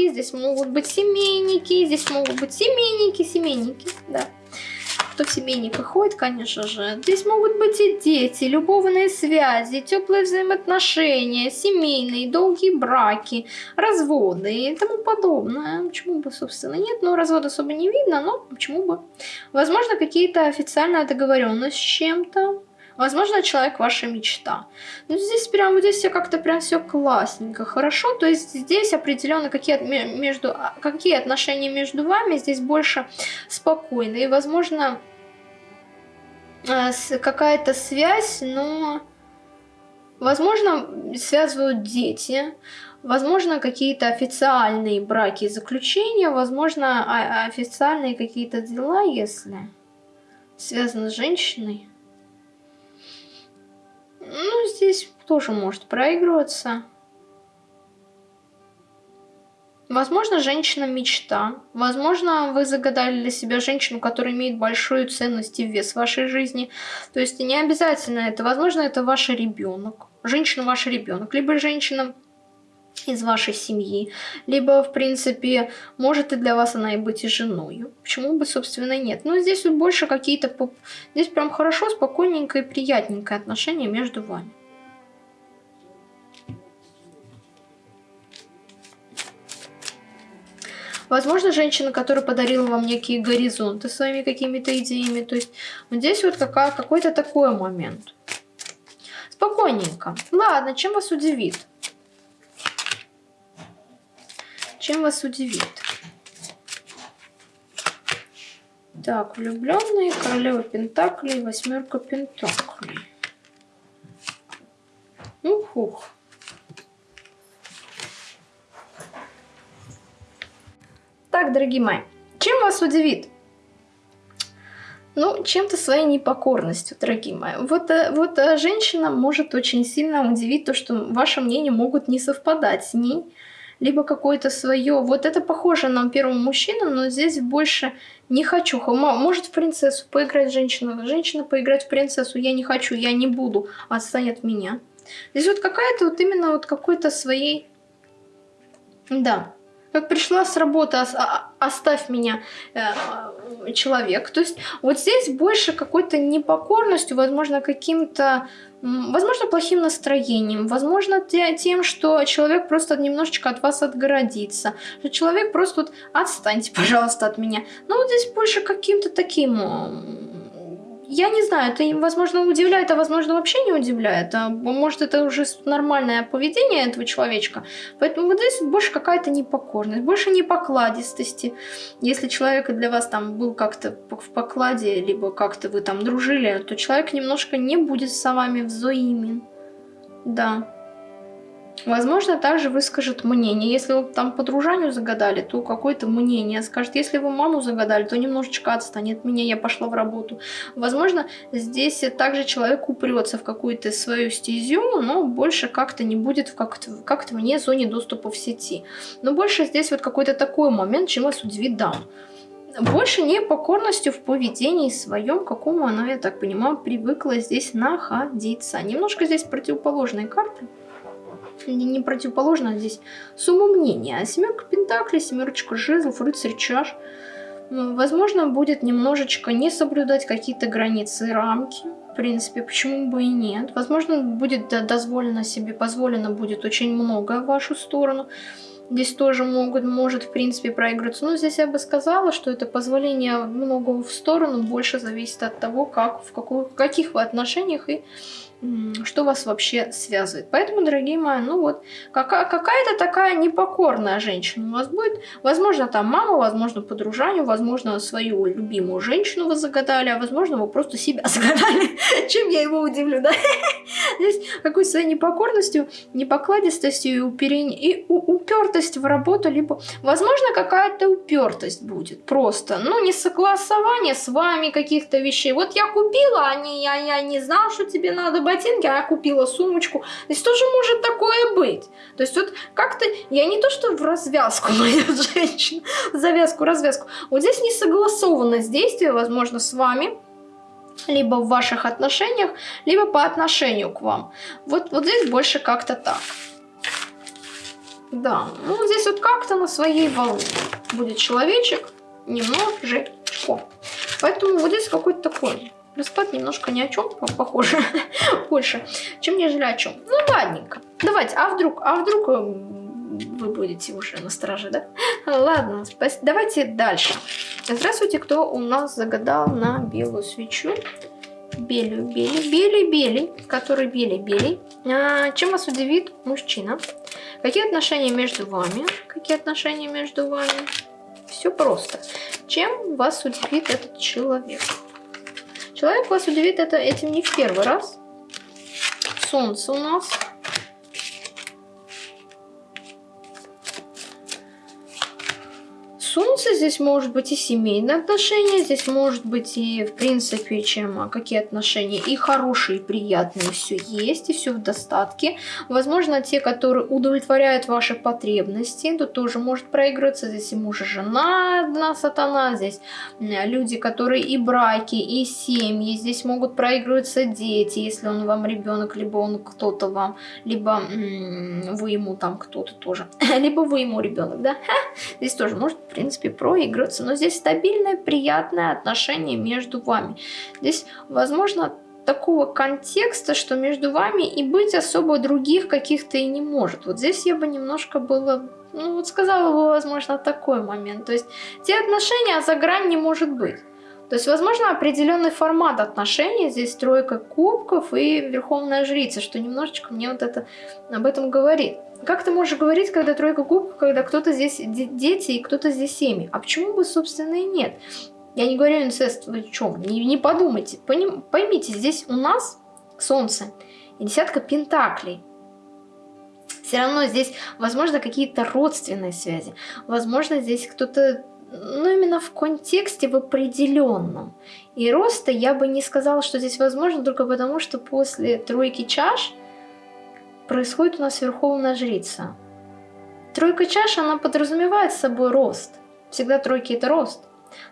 браки, здесь могут быть семейники, здесь могут быть семейники, семейники, да. Кто в семейниках ходит, конечно же. Здесь могут быть и дети, любовные связи, теплые взаимоотношения, семейные, долгие браки, разводы и тому подобное. Почему бы, собственно, нет? Ну, развод особо не видно, но почему бы. Возможно, какие-то официальная договоренность с чем-то Возможно, человек ваша мечта. Но здесь прям вот здесь все как-то прям все классненько, хорошо. То есть здесь определенно какие, между, а, какие отношения между вами, здесь больше спокойно. И, возможно, э, какая-то связь, но... Возможно, связывают дети, возможно, какие-то официальные браки и заключения, возможно, официальные какие-то дела, если связаны с женщиной. Ну, здесь тоже может проигрываться. Возможно, женщина мечта. Возможно, вы загадали для себя женщину, которая имеет большую ценность и вес в вашей жизни. То есть не обязательно это. Возможно, это ваш ребенок. Женщина ваш ребенок. Либо женщина из вашей семьи, либо, в принципе, может и для вас она и быть и женой. Почему бы, собственно, нет? Но здесь вот больше какие-то... Здесь прям хорошо, спокойненько и приятненькое отношение между вами. Возможно, женщина, которая подарила вам некие горизонты своими какими-то идеями. То есть вот здесь вот какой-то такой момент. Спокойненько. Ладно, чем вас удивит? Чем вас удивит? Так, влюбленные, королева пентаклей, восьмерка пентаклей. Ух-ух. Так, дорогие мои, чем вас удивит? Ну, чем-то своей непокорностью, дорогие мои. Вот, э, вот э, женщина может очень сильно удивить то, что ваше мнение могут не совпадать с ней, либо какое-то свое. Вот это похоже на первого мужчину, но здесь больше не хочу. Может в принцессу поиграть женщина, женщина поиграть в принцессу, я не хочу, я не буду, отстань от меня. Здесь вот какая-то вот именно вот какой-то своей... Да, как пришла с работы, оставь меня, э, человек. То есть вот здесь больше какой-то непокорностью, возможно, каким-то, возможно, плохим настроением, возможно, тем, что человек просто немножечко от вас отгородится, что человек просто вот отстаньте, [LAUGHS] пожалуйста, от меня. Но вот здесь больше каким-то таким я не знаю, это, возможно, удивляет, а возможно, вообще не удивляет. А может, это уже нормальное поведение этого человечка. Поэтому вот здесь больше какая-то непокорность, больше непокладистости. Если человек для вас там был как-то в покладе, либо как-то вы там дружили, то человек немножко не будет с вами взаимен. Да. Возможно, также выскажет мнение. Если вы там по дружанию загадали, то какое-то мнение скажет. Если вы маму загадали, то немножечко отстанет меня, я пошла в работу. Возможно, здесь также человек упрется в какую-то свою стезю, но больше как-то не будет как-то как, -то, вне зоне доступа в сети. Но больше здесь вот какой-то такой момент, чем вас удивит даун больше не покорностью в поведении своем, какому она, я так понимаю, привыкла здесь находиться. Немножко здесь противоположные карты не противоположно здесь мнения. А семерка пентаклей, семерочка жезлов, рыцарь чаш. Возможно, будет немножечко не соблюдать какие-то границы и рамки. В принципе, почему бы и нет. Возможно, будет дозволено себе, позволено будет очень много в вашу сторону. Здесь тоже могут, может, в принципе, проигрываться. Но здесь я бы сказала, что это позволение много в сторону больше зависит от того, как, в, какую, в каких вы отношениях и что вас вообще связывает. Поэтому, дорогие мои, ну вот, какая-то такая непокорная женщина у вас будет. Возможно, там мама, возможно, по дружанию, возможно, свою любимую женщину вы загадали, а возможно, вы просто себя [LAUGHS] загадали. Чем я его удивлю, да? [LAUGHS] Здесь какой своей непокорностью, непокладистостью и, уперень... упертость в работу, либо, возможно, какая-то упертость будет просто. Ну, не согласование с вами каких-то вещей. Вот я купила, а не, я, я не знала, что тебе надо ботинки, а купила сумочку. То есть тоже может такое быть. То есть вот как-то, я не то что в развязку [LAUGHS] моя женщина, завязку, развязку. Вот здесь несогласованность действия, возможно, с вами, либо в ваших отношениях, либо по отношению к вам. Вот, вот здесь больше как-то так. Да, ну здесь вот как-то на своей волне будет человечек немножечко. Поэтому вот здесь какой-то такой Расклад немножко ни о чем похоже [LAUGHS] больше, чем нежели о чем. Ну, ладненько. Давайте, а вдруг, а вдруг э, вы будете уже на страже, да? [LAUGHS] Ладно, спасибо. Давайте дальше. Здравствуйте, кто у нас загадал на белую свечу? Белую, белый, белый, белый, который белый, белый. А, чем вас удивит мужчина? Какие отношения между вами? Какие отношения между вами? Все просто. Чем вас удивит этот человек? Человек вас удивит это, этим не в первый раз. Солнце у нас. Солнце, здесь может быть и семейные отношения, здесь может быть и, в принципе, чем а, какие отношения, и хорошие, и приятные, все есть, и все в достатке. Возможно, те, которые удовлетворяют ваши потребности, то тоже может проигрываться. Здесь и муж, и жена, одна сатана, здесь люди, которые и браки, и семьи, здесь могут проигрываться дети, если он вам ребенок, либо он кто-то вам, либо вы ему там кто-то тоже, [LAUGHS] либо вы ему ребенок, да? Здесь тоже может, принципе, проигрываться, но здесь стабильное, приятное отношение между вами. Здесь, возможно, такого контекста, что между вами и быть особо других каких-то и не может. Вот здесь я бы немножко было, ну вот сказала бы, возможно, такой момент. То есть те отношения, за грань не может быть. То есть, возможно, определенный формат отношений, здесь тройка кубков и верховная жрица, что немножечко мне вот это об этом говорит. Как ты можешь говорить, когда тройка кубков, когда кто-то здесь дети и кто-то здесь семьи? А почему бы, собственно, и нет? Я не говорю инцест, вы чем? Не, не подумайте. Поним, поймите, здесь у нас солнце и десятка пентаклей. Все равно здесь, возможно, какие-то родственные связи. Возможно, здесь кто-то ну, именно в контексте в определенном. И роста я бы не сказала, что здесь возможно, только потому, что после тройки чаш происходит у нас верховная жрица. Тройка чаш, она подразумевает собой рост. Всегда тройки это рост.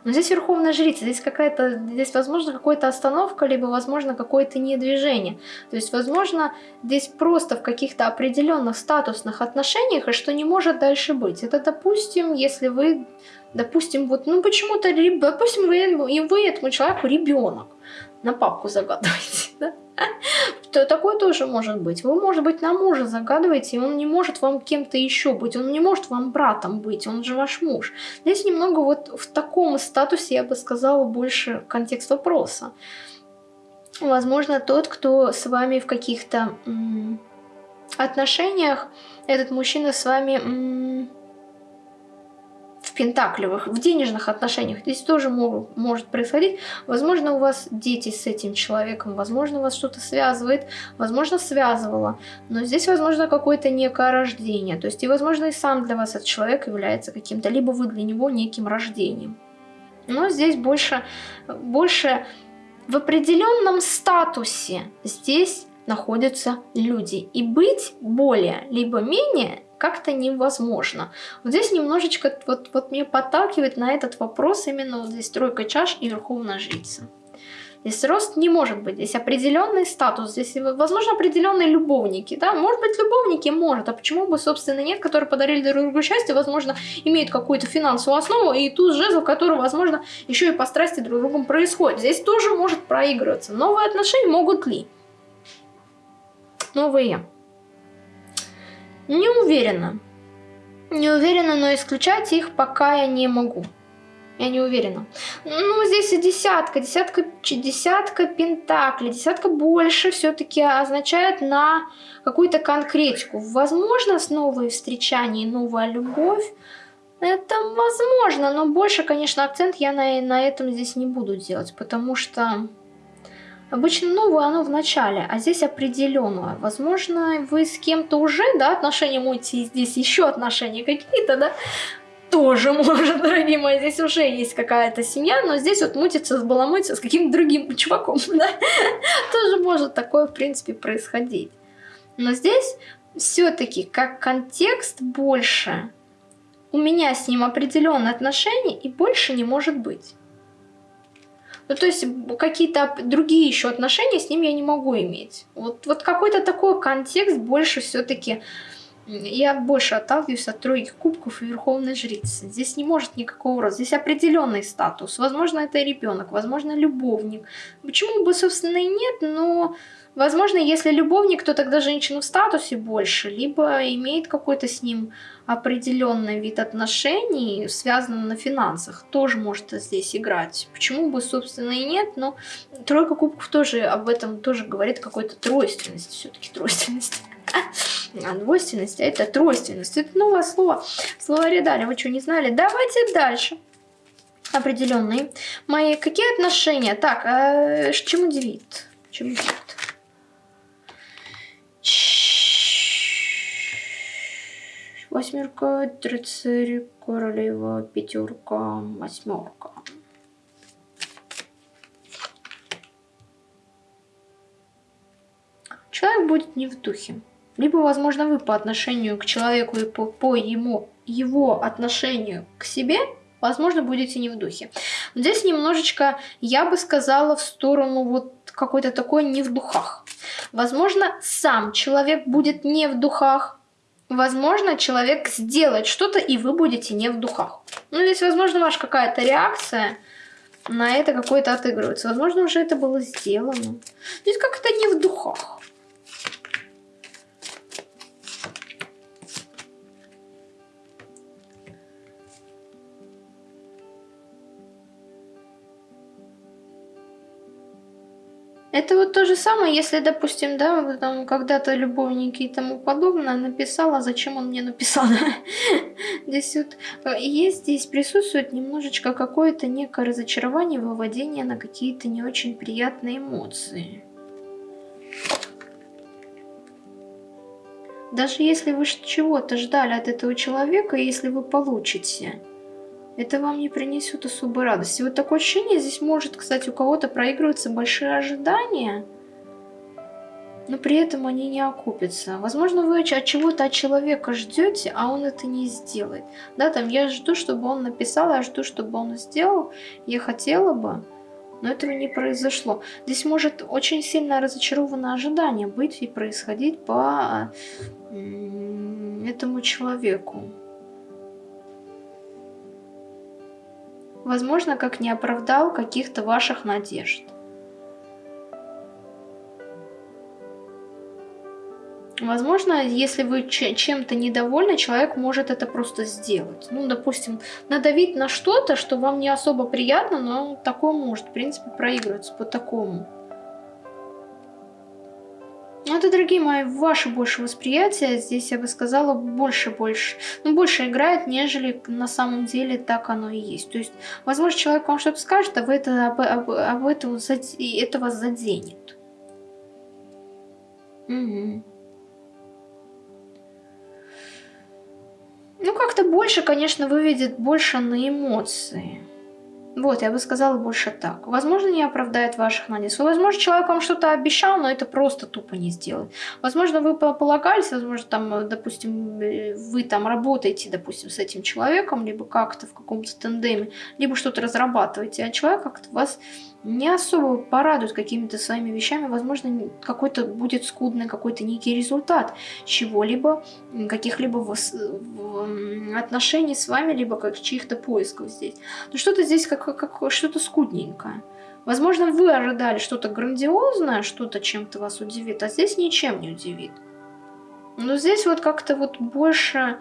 Но здесь верховная жрица, здесь какая-то, здесь возможно какая-то остановка, либо возможно какое-то недвижение. То есть возможно здесь просто в каких-то определенных статусных отношениях, и что не может дальше быть. Это допустим, если вы допустим, вот, ну почему-то, допустим, вы, и вы этому человеку ребенок на папку загадываете, [LAUGHS] да? [LAUGHS] Такое тоже может быть. Вы, может быть, на мужа загадываете, и он не может вам кем-то еще быть, он не может вам братом быть, он же ваш муж. Здесь немного вот в таком статусе, я бы сказала, больше контекст вопроса. Возможно, тот, кто с вами в каких-то отношениях, этот мужчина с вами в пентаклевых, в денежных отношениях. Здесь тоже могут, может происходить. Возможно, у вас дети с этим человеком, возможно, вас что-то связывает, возможно, связывало. Но здесь, возможно, какое-то некое рождение. То есть, и, возможно, и сам для вас этот человек является каким-то, либо вы для него неким рождением. Но здесь больше, больше в определенном статусе здесь находятся люди. И быть более, либо менее как-то невозможно. Вот здесь немножечко вот, вот мне подталкивает на этот вопрос именно вот здесь тройка чаш и верховная жрица. Здесь рост не может быть, здесь определенный статус, здесь, возможно, определенные любовники, да, может быть, любовники, может, а почему бы, собственно, нет, которые подарили друг другу счастье, возможно, имеют какую-то финансовую основу, и тут жезл, который, возможно, еще и по страсти друг другом происходит. Здесь тоже может проигрываться. Новые отношения могут ли? Новые. Не уверена. Не уверена, но исключать их пока я не могу. Я не уверена. Ну, здесь и десятка, десятка, десятка пентаклей, десятка больше все-таки означает на какую-то конкретику. Возможно, с новые встречания, новая любовь. Это возможно, но больше, конечно, акцент я на, на этом здесь не буду делать, потому что Обычно новое оно в начале, а здесь определенное. Возможно, вы с кем-то уже, да, отношения мути, здесь еще отношения какие-то, да, тоже [LAUGHS] может, дорогие мои, здесь уже есть какая-то семья, но здесь вот мутится, сбаламутится с каким-то другим чуваком, [LAUGHS] да, тоже может такое, в принципе, происходить. Но здесь все-таки как контекст больше, у меня с ним определенные отношения и больше не может быть. Ну, то есть какие-то другие еще отношения с ним я не могу иметь. Вот, вот какой-то такой контекст больше все-таки... Я больше отталкиваюсь от тройки кубков и верховной жрицы. Здесь не может никакого роста. Здесь определенный статус. Возможно, это ребенок, возможно, любовник. Почему бы, собственно, и нет, но Возможно, если любовник, то тогда женщина в статусе больше, либо имеет какой-то с ним определенный вид отношений, связанный на финансах, тоже может здесь играть. Почему бы, собственно, и нет, но тройка кубков тоже об этом тоже говорит какой-то тройственности, все-таки тройственность. [LAUGHS] А двойственность, а это тройственность. Это новое слово. Словаре дали, вы что, не знали? Давайте дальше определенные. Мои какие отношения? Так, а, чем удивит? Чем удивит? Восьмерка, рыцарь, королева, пятерка, восьмерка. Человек будет не в духе. Либо, возможно, вы по отношению к человеку и по, по ему, его отношению к себе, возможно, будете не в духе. Здесь немножечко, я бы сказала, в сторону вот какой-то такой не в духах. Возможно, сам человек будет не в духах. Возможно, человек сделает что-то, и вы будете не в духах. Ну, здесь, возможно, ваша какая-то реакция на это какой-то отыгрывается. Возможно, уже это было сделано. Здесь как-то не в духах. Это вот то же самое, если, допустим, да, там когда-то любовники и тому подобное написала, зачем он мне написал. [LAUGHS] Здесь вот э, есть, здесь присутствует немножечко какое-то некое разочарование, выводение на какие-то не очень приятные эмоции. Даже если вы чего-то ждали от этого человека, если вы получите, это вам не принесет особой радости. Вот такое ощущение здесь может, кстати, у кого-то проигрываться большие ожидания, но при этом они не окупятся. Возможно, вы от чего-то от человека ждете, а он это не сделает. Да, там я жду, чтобы он написал, я жду, чтобы он сделал, я хотела бы, но этого не произошло. Здесь может очень сильно разочарованное ожидание быть и происходить по этому человеку. Возможно, как не оправдал каких-то ваших надежд. Возможно, если вы чем-то недовольны, человек может это просто сделать. Ну, допустим, надавить на что-то, что вам не особо приятно, но такое может, в принципе, проигрываться по такому. Ну, это, дорогие мои, ваше больше восприятие. Здесь, я бы сказала, больше-больше. Ну, больше играет, нежели на самом деле так оно и есть. То есть, возможно, человек вам что-то скажет, а вы это, об, об, об этом, это вас заденет. Угу. Ну, как-то больше, конечно, выведет больше на эмоции. Вот, я бы сказала больше так. Возможно, не оправдает ваших надежд. Возможно, человек вам что-то обещал, но это просто тупо не сделает. Возможно, вы полагались, возможно, там, допустим, вы там работаете, допустим, с этим человеком, либо как-то в каком-то тандеме, либо что-то разрабатываете, а человек как-то вас не особо порадует какими-то своими вещами, возможно, какой-то будет скудный какой-то некий результат чего-либо, каких-либо отношений с вами, либо как чьих-то поисков здесь. Но что-то здесь как, как что-то скудненькое. Возможно, вы ожидали что-то грандиозное, что-то чем-то вас удивит, а здесь ничем не удивит. Но здесь вот как-то вот больше,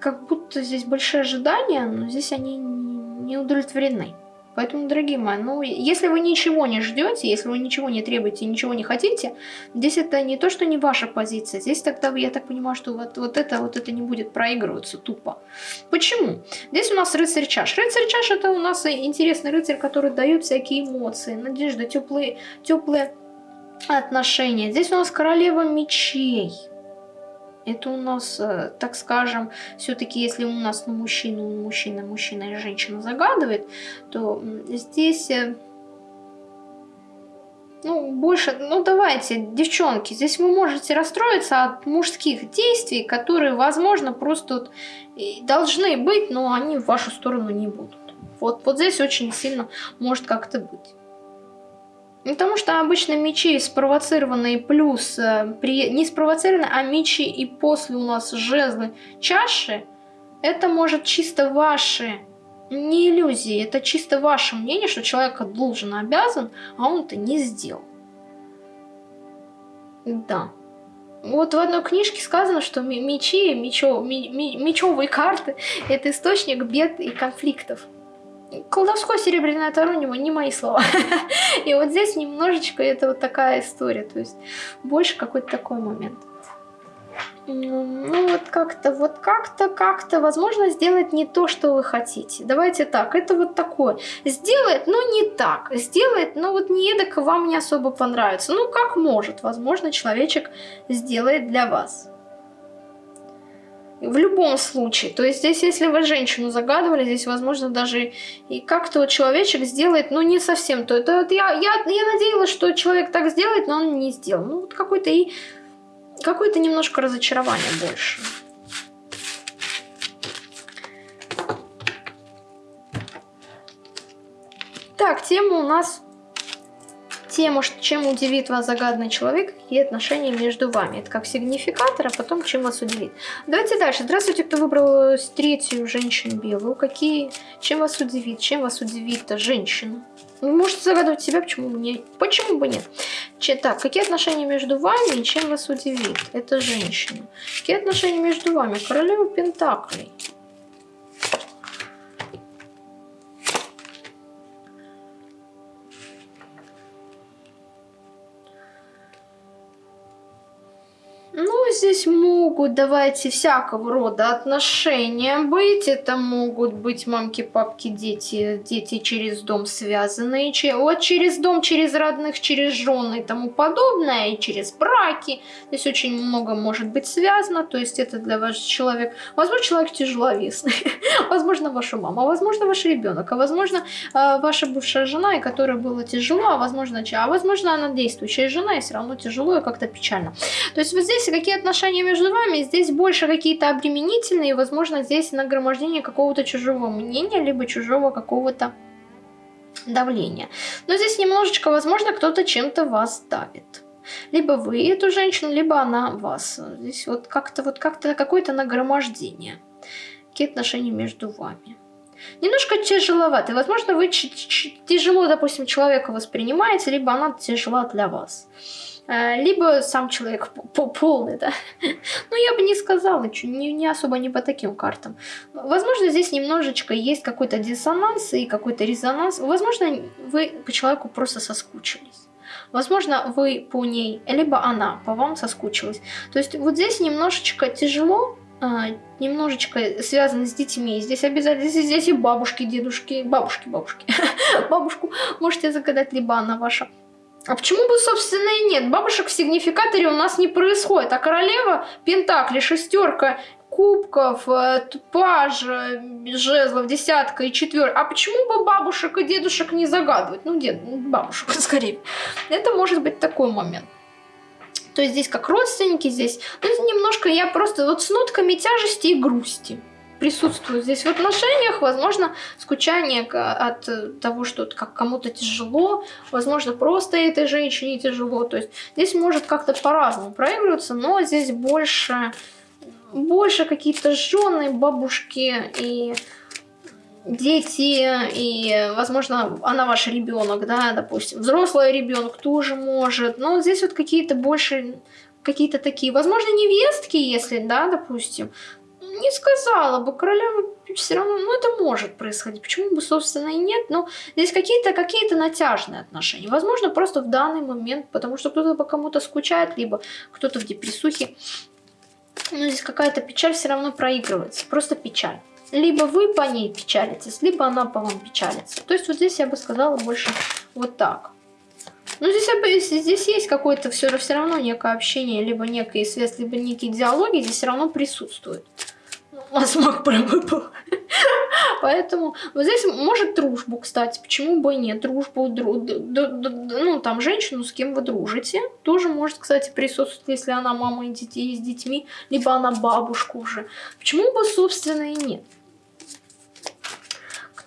как будто здесь большие ожидания, но здесь они не удовлетворены. Поэтому, дорогие мои, ну, если вы ничего не ждете, если вы ничего не требуете, ничего не хотите, здесь это не то, что не ваша позиция. Здесь тогда, я так понимаю, что вот, вот, это, вот это не будет проигрываться тупо. Почему? Здесь у нас рыцарь чаш. Рыцарь чаш это у нас интересный рыцарь, который дает всякие эмоции, надежды, теплые, теплые отношения. Здесь у нас королева мечей. Это у нас, э, так скажем, все-таки если у нас на мужчину, мужчина, мужчина и женщина загадывает, то здесь... Э, ну, больше, ну давайте, девчонки, здесь вы можете расстроиться от мужских действий, которые, возможно, просто вот должны быть, но они в вашу сторону не будут. Вот, вот здесь очень сильно может как-то быть. Потому что обычно мечи спровоцированные плюс, э, при, не спровоцированные, а мечи и после у нас жезлы чаши, это может чисто ваши, не иллюзии, это чисто ваше мнение, что человек должен, обязан, а он это не сделал. Да. Вот в одной книжке сказано, что мечи, мечо, мечевые карты – это источник бед и конфликтов колдовской серебряное таро не мои слова. [LAUGHS] И вот здесь немножечко это вот такая история, то есть больше какой-то такой момент. Ну вот как-то, вот как-то, как-то, возможно, сделать не то, что вы хотите. Давайте так, это вот такое. Сделает, но не так. Сделает, но вот не эдак вам не особо понравится. Ну как может, возможно, человечек сделает для вас. В любом случае. То есть здесь, если вы женщину загадывали, здесь, возможно, даже и как-то вот человечек сделает, ну, не совсем то. Это вот я, я, я надеялась, что человек так сделает, но он не сделал. Ну, вот какой-то и... Какое-то немножко разочарование больше. Так, тема у нас тему, чем удивит вас загадный человек, какие отношения между вами. Это как сигнификатор, а потом чем вас удивит. Давайте дальше. Здравствуйте, кто выбрал третью женщину белую. Какие, чем вас удивит, чем вас удивит женщина? Вы можете загадывать себя, почему бы нет. Почему бы нет? Че, так, какие отношения между вами и чем вас удивит? Это женщина. Какие отношения между вами? Королева Пентаклей. Здесь могут, давайте, всякого рода отношения быть. Это могут быть мамки, папки, дети, дети через дом связанные. Вот через дом, через родных, через жены и тому подобное, и через браки. Здесь очень много может быть связано. То есть это для вас человек, возможно, человек тяжеловесный, [LAUGHS] возможно, ваша мама, возможно, ваш ребенок, а возможно, э, ваша бывшая жена, и которой было тяжело, а возможно, а возможно, она действующая жена, и все равно тяжело и как-то печально. То есть вот здесь какие отношения между вами, здесь больше какие-то обременительные, возможно, здесь нагромождение какого-то чужого мнения, либо чужого какого-то давления. Но здесь немножечко, возможно, кто-то чем-то вас давит. Либо вы эту женщину, либо она вас. Здесь вот как-то вот как-то какое-то нагромождение. Какие отношения между вами. Немножко тяжеловато. Возможно, вы тяжело, допустим, человека воспринимаете, либо она тяжела для вас. Э, либо сам человек полный, да. [LAUGHS] Но я бы не сказала, не, не особо не по таким картам. Возможно, здесь немножечко есть какой-то диссонанс и какой-то резонанс. Возможно, вы по человеку просто соскучились. Возможно, вы по ней, либо она по вам соскучилась. То есть вот здесь немножечко тяжело, а, немножечко связано с детьми. Здесь обязательно, здесь, и бабушки, дедушки, бабушки, бабушки. [LAUGHS] Бабушку можете загадать, либо она ваша. А почему бы, собственно, и нет? Бабушек в сигнификаторе у нас не происходит. А королева Пентакли, шестерка кубков, э, паж, жезлов, десятка и четверка. А почему бы бабушек и дедушек не загадывать? Ну, дед, ну, бабушек [LAUGHS] скорее. Это может быть такой момент. То есть здесь как родственники, здесь... Ну, немножко я просто вот с нотками тяжести и грусти присутствует здесь в отношениях, возможно, скучание от того, что как кому-то тяжело, возможно, просто этой женщине тяжело, то есть здесь может как-то по-разному проигрываться, но здесь больше, больше какие-то жены, бабушки и дети, и, возможно, она ваш ребенок, да, допустим, взрослый ребенок тоже может, но здесь вот какие-то больше какие-то такие, возможно, невестки, если, да, допустим, не сказала бы, королева все равно, ну это может происходить, почему бы, собственно, и нет, но здесь какие-то какие, -то, натяжные отношения, возможно, просто в данный момент, потому что кто-то по кому-то скучает, либо кто-то в депрессухе, но здесь какая-то печаль все равно проигрывается, просто печаль. Либо вы по ней печалитесь, либо она по вам печалится. То есть вот здесь я бы сказала больше вот так. Ну, здесь, здесь есть какое-то все, равно некое общение, либо некая связь, либо некие диалоги здесь все равно присутствуют у нас маг выпал. [LAUGHS] Поэтому вот здесь может дружбу, кстати, почему бы и нет, дружбу, дру, ну там женщину, с кем вы дружите, тоже может, кстати, присутствовать, если она мама и детей с детьми, либо она бабушка уже. Почему бы, собственно, и нет.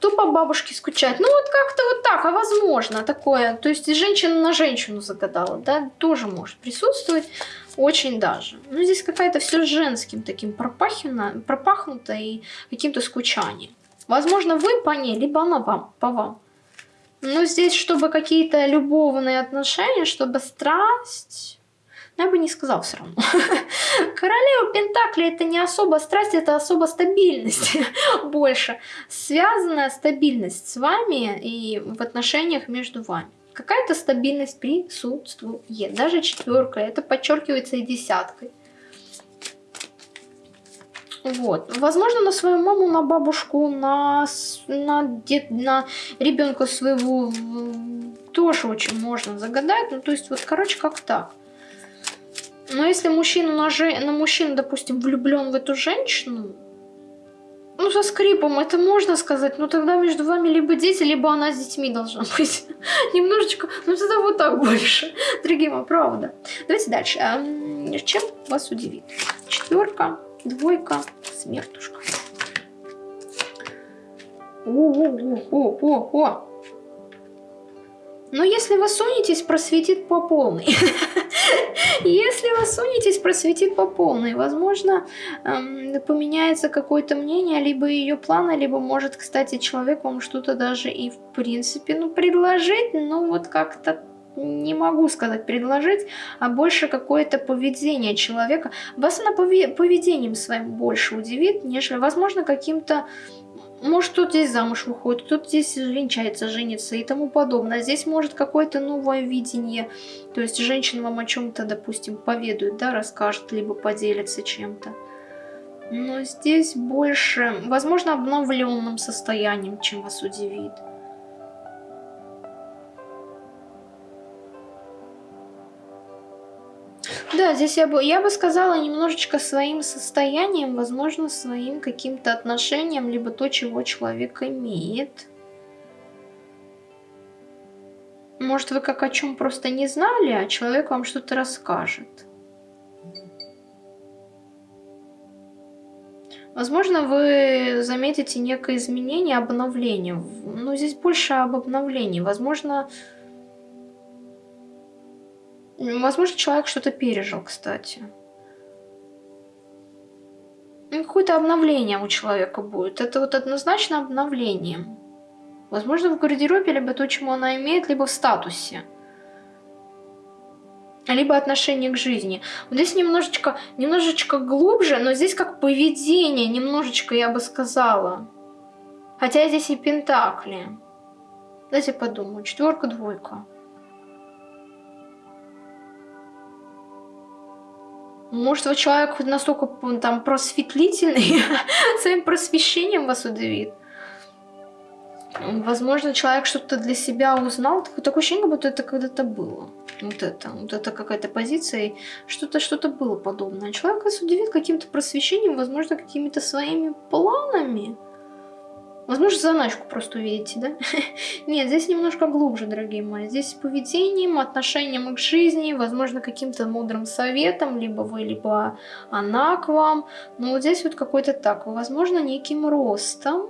Кто по бабушке скучает? Ну вот как-то вот так, а возможно такое. То есть женщина на женщину загадала, да, тоже может присутствовать. Очень даже. Ну, здесь какая-то все женским таким пропахано, пропахнуто и каким-то скучанием. Возможно, вы по ней, либо она вам, по вам. Но здесь, чтобы какие-то любовные отношения, чтобы страсть... Ну, я бы не сказал все равно. [LAUGHS] Королева Пентакли это не особо страсть, это особо стабильность [LAUGHS] больше. Связанная стабильность с вами и в отношениях между вами какая-то стабильность присутствует. Даже четверка, это подчеркивается и десяткой. Вот. Возможно, на свою маму, на бабушку, на, на, дед, на ребенка своего тоже очень можно загадать. Ну, то есть, вот, короче, как так. Но если мужчина на, же... на мужчину, допустим, влюблен в эту женщину, ну, со скрипом это можно сказать, но тогда между вами либо дети, либо она с детьми должна [LAUGHS] быть. Немножечко, ну тогда вот так больше. Дорогие мои, правда. Давайте дальше. А, чем вас удивит? Четверка, двойка, смертушка. О-о-о-о-о-о. Но если вы сунетесь, просветит по полной. [LAUGHS] Если вы сунетесь, просветит по полной. Возможно, эм, поменяется какое-то мнение, либо ее планы, либо может, кстати, человек вам что-то даже и в принципе, ну, предложить, но вот как-то не могу сказать предложить, а больше какое-то поведение человека. Вас она поведением своим больше удивит, нежели, возможно, каким-то может, кто-то здесь замуж выходит, кто-то здесь венчается, женится и тому подобное. Здесь может какое-то новое видение. То есть женщина вам о чем-то, допустим, поведает, да, расскажет, либо поделится чем-то. Но здесь больше, возможно, обновленным состоянием, чем вас удивит. Да, здесь я бы, я бы сказала немножечко своим состоянием, возможно, своим каким-то отношением, либо то, чего человек имеет. Может, вы как о чем просто не знали, а человек вам что-то расскажет. Возможно, вы заметите некое изменение, обновление. Но здесь больше об обновлении. Возможно, Возможно, человек что-то пережил, кстати. Ну, какое-то обновление у человека будет. Это вот однозначно обновление. Возможно, в гардеробе либо то, чему она имеет, либо в статусе. Либо отношение к жизни. Вот здесь немножечко, немножечко глубже, но здесь как поведение, немножечко, я бы сказала. Хотя здесь и пентакли. Дайте подумаю. Четверка, двойка. Может, вы человек настолько там просветлительный, [LAUGHS] своим просвещением вас удивит. Возможно, человек что-то для себя узнал. Такое ощущение, будто это когда-то было. Вот это, вот это какая-то позиция, что-то что-то было подобное. Человек вас удивит каким-то просвещением, возможно, какими-то своими планами. Возможно, заначку просто увидите, да? [LAUGHS] Нет, здесь немножко глубже, дорогие мои. Здесь поведением, отношением к жизни, возможно, каким-то мудрым советом, либо вы, либо она к вам. Но вот здесь вот какой-то так, возможно, неким ростом.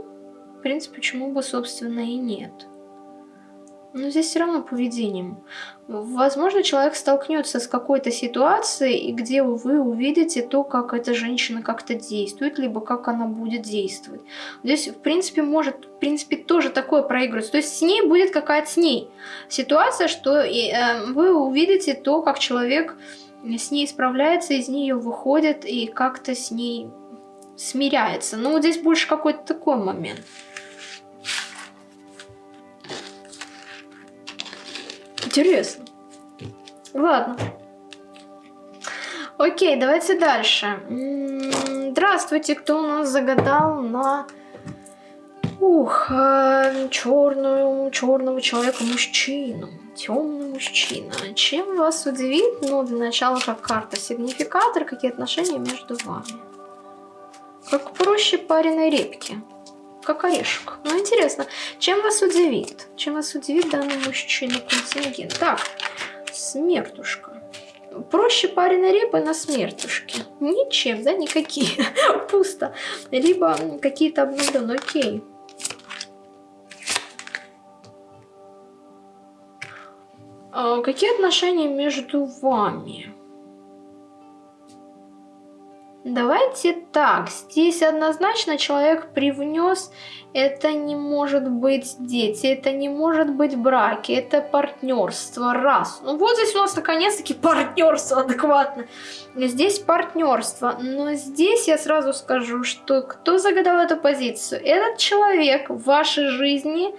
В принципе, почему бы, собственно, и нет. Но здесь все равно поведением. Возможно, человек столкнется с какой-то ситуацией, где вы увидите то, как эта женщина как-то действует, либо как она будет действовать. Здесь, в принципе, может, в принципе, тоже такое проигрывается. То есть с ней будет какая-то с ней ситуация, что э, вы увидите то, как человек с ней справляется, из нее выходит и как-то с ней смиряется. Но вот здесь больше какой-то такой момент. Интересно. Ладно. Окей, давайте дальше. Здравствуйте, кто у нас загадал на ух, э, черную, черного человека мужчину. Темный мужчина. Чем вас удивит? Ну, для начала, как карта сигнификатор, какие отношения между вами. Как проще пареной репки как орешек. Ну, интересно, чем вас удивит? Чем вас удивит данный мужчина контингент? Так, смертушка. Проще пареной репы на смертушке. Ничем, да, никакие. [LAUGHS] Пусто. Либо какие-то обновленные. Окей. А какие отношения между вами? Давайте так, здесь однозначно человек привнес, это не может быть дети, это не может быть браки, это партнерство, раз. Ну вот здесь у нас наконец-таки партнерство [LAUGHS] адекватно. Здесь партнерство, но здесь я сразу скажу, что кто загадал эту позицию? Этот человек в вашей жизни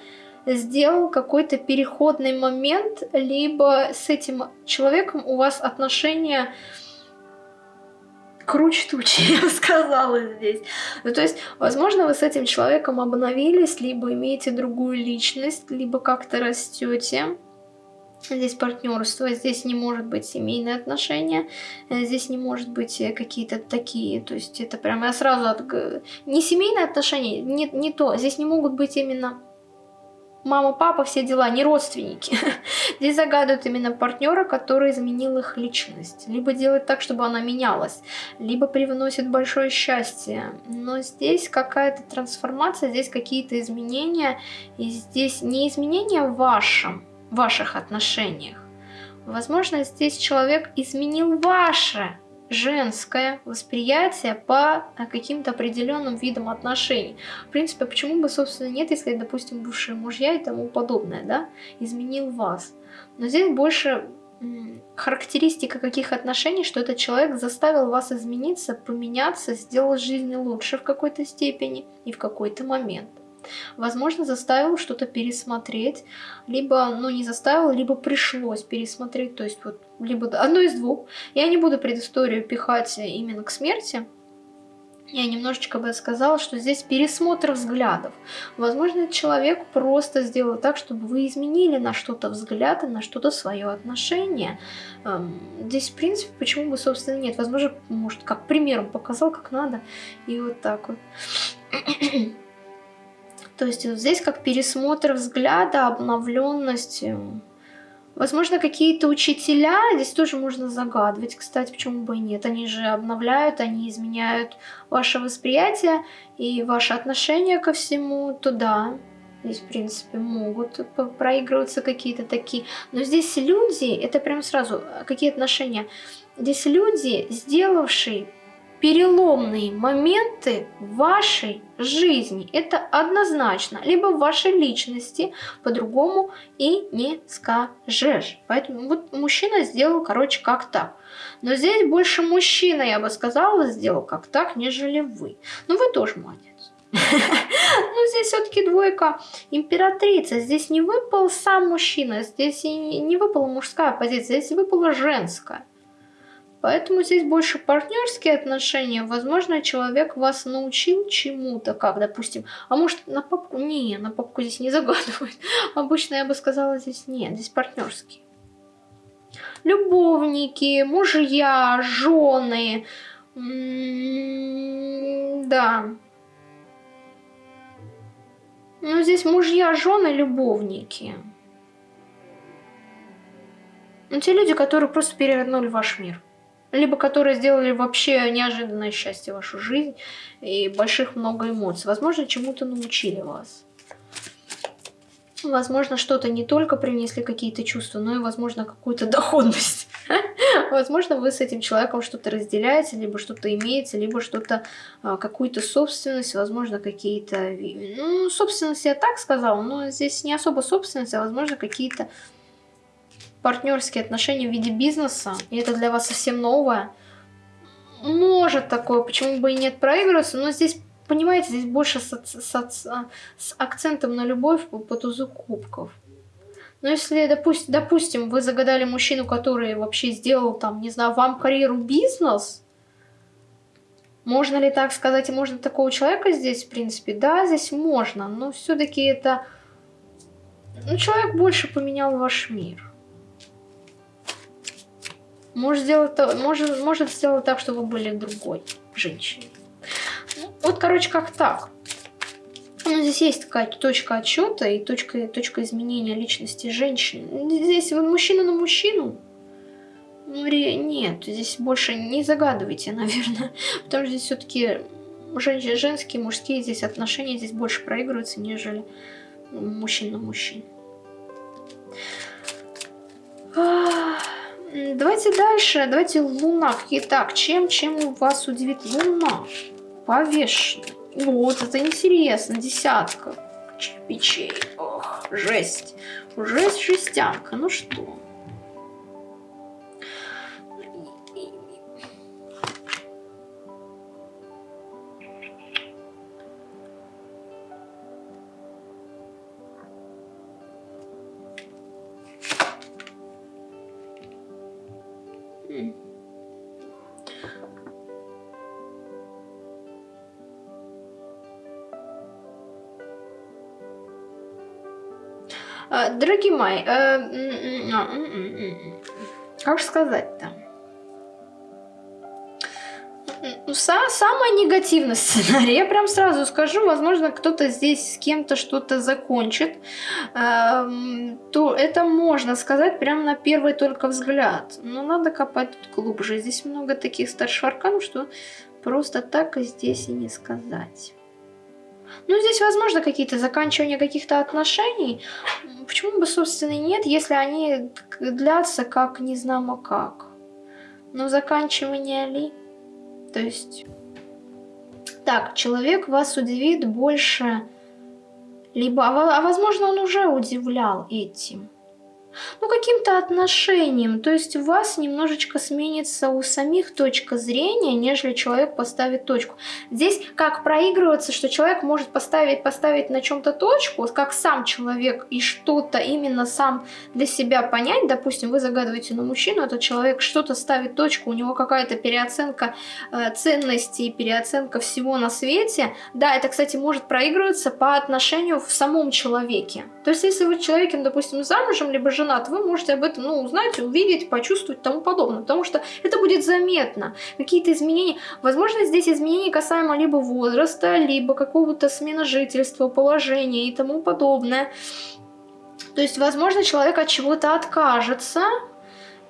сделал какой-то переходный момент, либо с этим человеком у вас отношения круче тучи, [LAUGHS] я бы сказала здесь. Ну, то есть, возможно, вы с этим человеком обновились, либо имеете другую личность, либо как-то растете. Здесь партнерство, здесь не может быть семейные отношения, э, здесь не может быть э, какие-то такие, то есть это прямо я сразу от... Не семейные отношения, не, не то, здесь не могут быть именно мама, папа, все дела, не родственники. [LAUGHS] Здесь загадывают именно партнера, который изменил их личность. Либо делает так, чтобы она менялась, либо привносит большое счастье. Но здесь какая-то трансформация, здесь какие-то изменения. И здесь не изменения в вашем, ваших отношениях. Возможно, здесь человек изменил ваше женское восприятие по э, каким-то определенным видам отношений. В принципе, почему бы, собственно, нет, если, допустим, бывшие мужья и тому подобное, да, изменил вас. Но здесь больше характеристика каких отношений, что этот человек заставил вас измениться, поменяться, сделать жизнь лучше в какой-то степени и в какой-то момент. Возможно, заставил что-то пересмотреть, либо, ну, не заставил, либо пришлось пересмотреть, то есть вот, либо одно из двух. Я не буду предысторию пихать именно к смерти, я немножечко бы сказала, что здесь пересмотр взглядов. Возможно, человек просто сделал так, чтобы вы изменили на что-то взгляд и на что-то свое отношение. Эм, здесь, в принципе, почему бы, собственно, нет. Возможно, может, как примером показал, как надо, и вот так вот. То есть вот здесь как пересмотр взгляда, обновленность. Возможно, какие-то учителя, здесь тоже можно загадывать, кстати, почему бы и нет. Они же обновляют, они изменяют ваше восприятие и ваше отношение ко всему, туда. Здесь, в принципе, могут проигрываться какие-то такие. Но здесь люди, это прям сразу, какие отношения? Здесь люди, сделавшие переломные моменты вашей жизни. Это однозначно. Либо в вашей личности по-другому и не скажешь. Поэтому вот мужчина сделал, короче, как так. Но здесь больше мужчина, я бы сказала, сделал как так, нежели вы. Ну, вы тоже молодец. [LAUGHS] Ну, здесь все-таки двойка императрица. Здесь не выпал сам мужчина, здесь не выпала мужская позиция, здесь выпала женская. Поэтому здесь больше партнерские отношения. Возможно, человек вас научил чему-то, как, допустим, а может на папку? Не, на папку здесь не загадывают. [LAUGHS] Обычно я бы сказала здесь нет, здесь партнерские. Любовники, мужья, жены. М-м, да. Ну, здесь мужья, жены, любовники. Ну, те люди, которые просто перевернули ваш мир либо которые сделали вообще неожиданное счастье в вашу жизнь и больших много эмоций. Возможно, чему-то научили вас. Возможно, что-то не только принесли какие-то чувства, но и, возможно, какую-то [LAUGHS] доходность. Возможно, вы с этим человеком что-то разделяете, либо что-то имеете, либо что-то, а, какую-то собственность, возможно, какие-то... Ну, собственность я так сказала, но здесь не особо собственность, а, возможно, какие-то партнерские отношения в виде бизнеса, и это для вас совсем новое, может такое, почему бы и нет проигрываться, но здесь, понимаете, здесь больше с, с, с акцентом на любовь по, по тузу кубков. Но если, допустим, допустим, вы загадали мужчину, который вообще сделал, там, не знаю, вам карьеру бизнес, можно ли так сказать, можно такого человека здесь, в принципе? Да, здесь можно, но все-таки это... Ну, человек больше поменял ваш мир может сделать, может, может сделать так, чтобы вы были другой женщиной. Ну, вот, короче, как так. Ну, здесь есть такая точка отчета и точка, точка изменения личности женщины. Здесь вы мужчина на мужчину. Ну, нет, здесь больше не загадывайте, [LAUGHS] наверное. Потому что здесь все-таки жен, женские, мужские здесь отношения здесь больше проигрываются, нежели мужчин на мужчин. Давайте дальше. Давайте Луна. Итак, чем, чем вас удивит Луна? Повешенная. Вот, это интересно. Десятка печей. Ох, жесть. Жесть, жестянка. Ну что? Дорогие мои, э, как же сказать-то? Самый негативный [LAUGHS] сценарий, я прям сразу скажу, возможно, кто-то здесь с кем-то что-то закончит, эм, то это можно сказать прям на первый только взгляд. Но надо копать тут глубже. Здесь много таких старших арканов, что просто так и здесь и не сказать. Ну, здесь, возможно, какие-то заканчивания каких-то отношений. Почему бы, собственно, нет, если они длятся как не знамо как. Но заканчивание ли? То есть... Так, человек вас удивит больше... Либо, а, а возможно, он уже удивлял этим ну, каким-то отношением. То есть у вас немножечко сменится у самих точка зрения, нежели человек поставит точку. Здесь как проигрываться, что человек может поставить, поставить на чем-то точку, как сам человек и что-то именно сам для себя понять. Допустим, вы загадываете на мужчину, этот человек что-то ставит точку, у него какая-то переоценка э, ценностей, переоценка всего на свете. Да, это, кстати, может проигрываться по отношению в самом человеке. То есть, если вы человеком, допустим, замужем, либо жена, женат, вы можете об этом ну, узнать, увидеть, почувствовать и тому подобное, потому что это будет заметно. Какие-то изменения, возможно, здесь изменения касаемо либо возраста, либо какого-то смена жительства, положения и тому подобное. То есть, возможно, человек от чего-то откажется,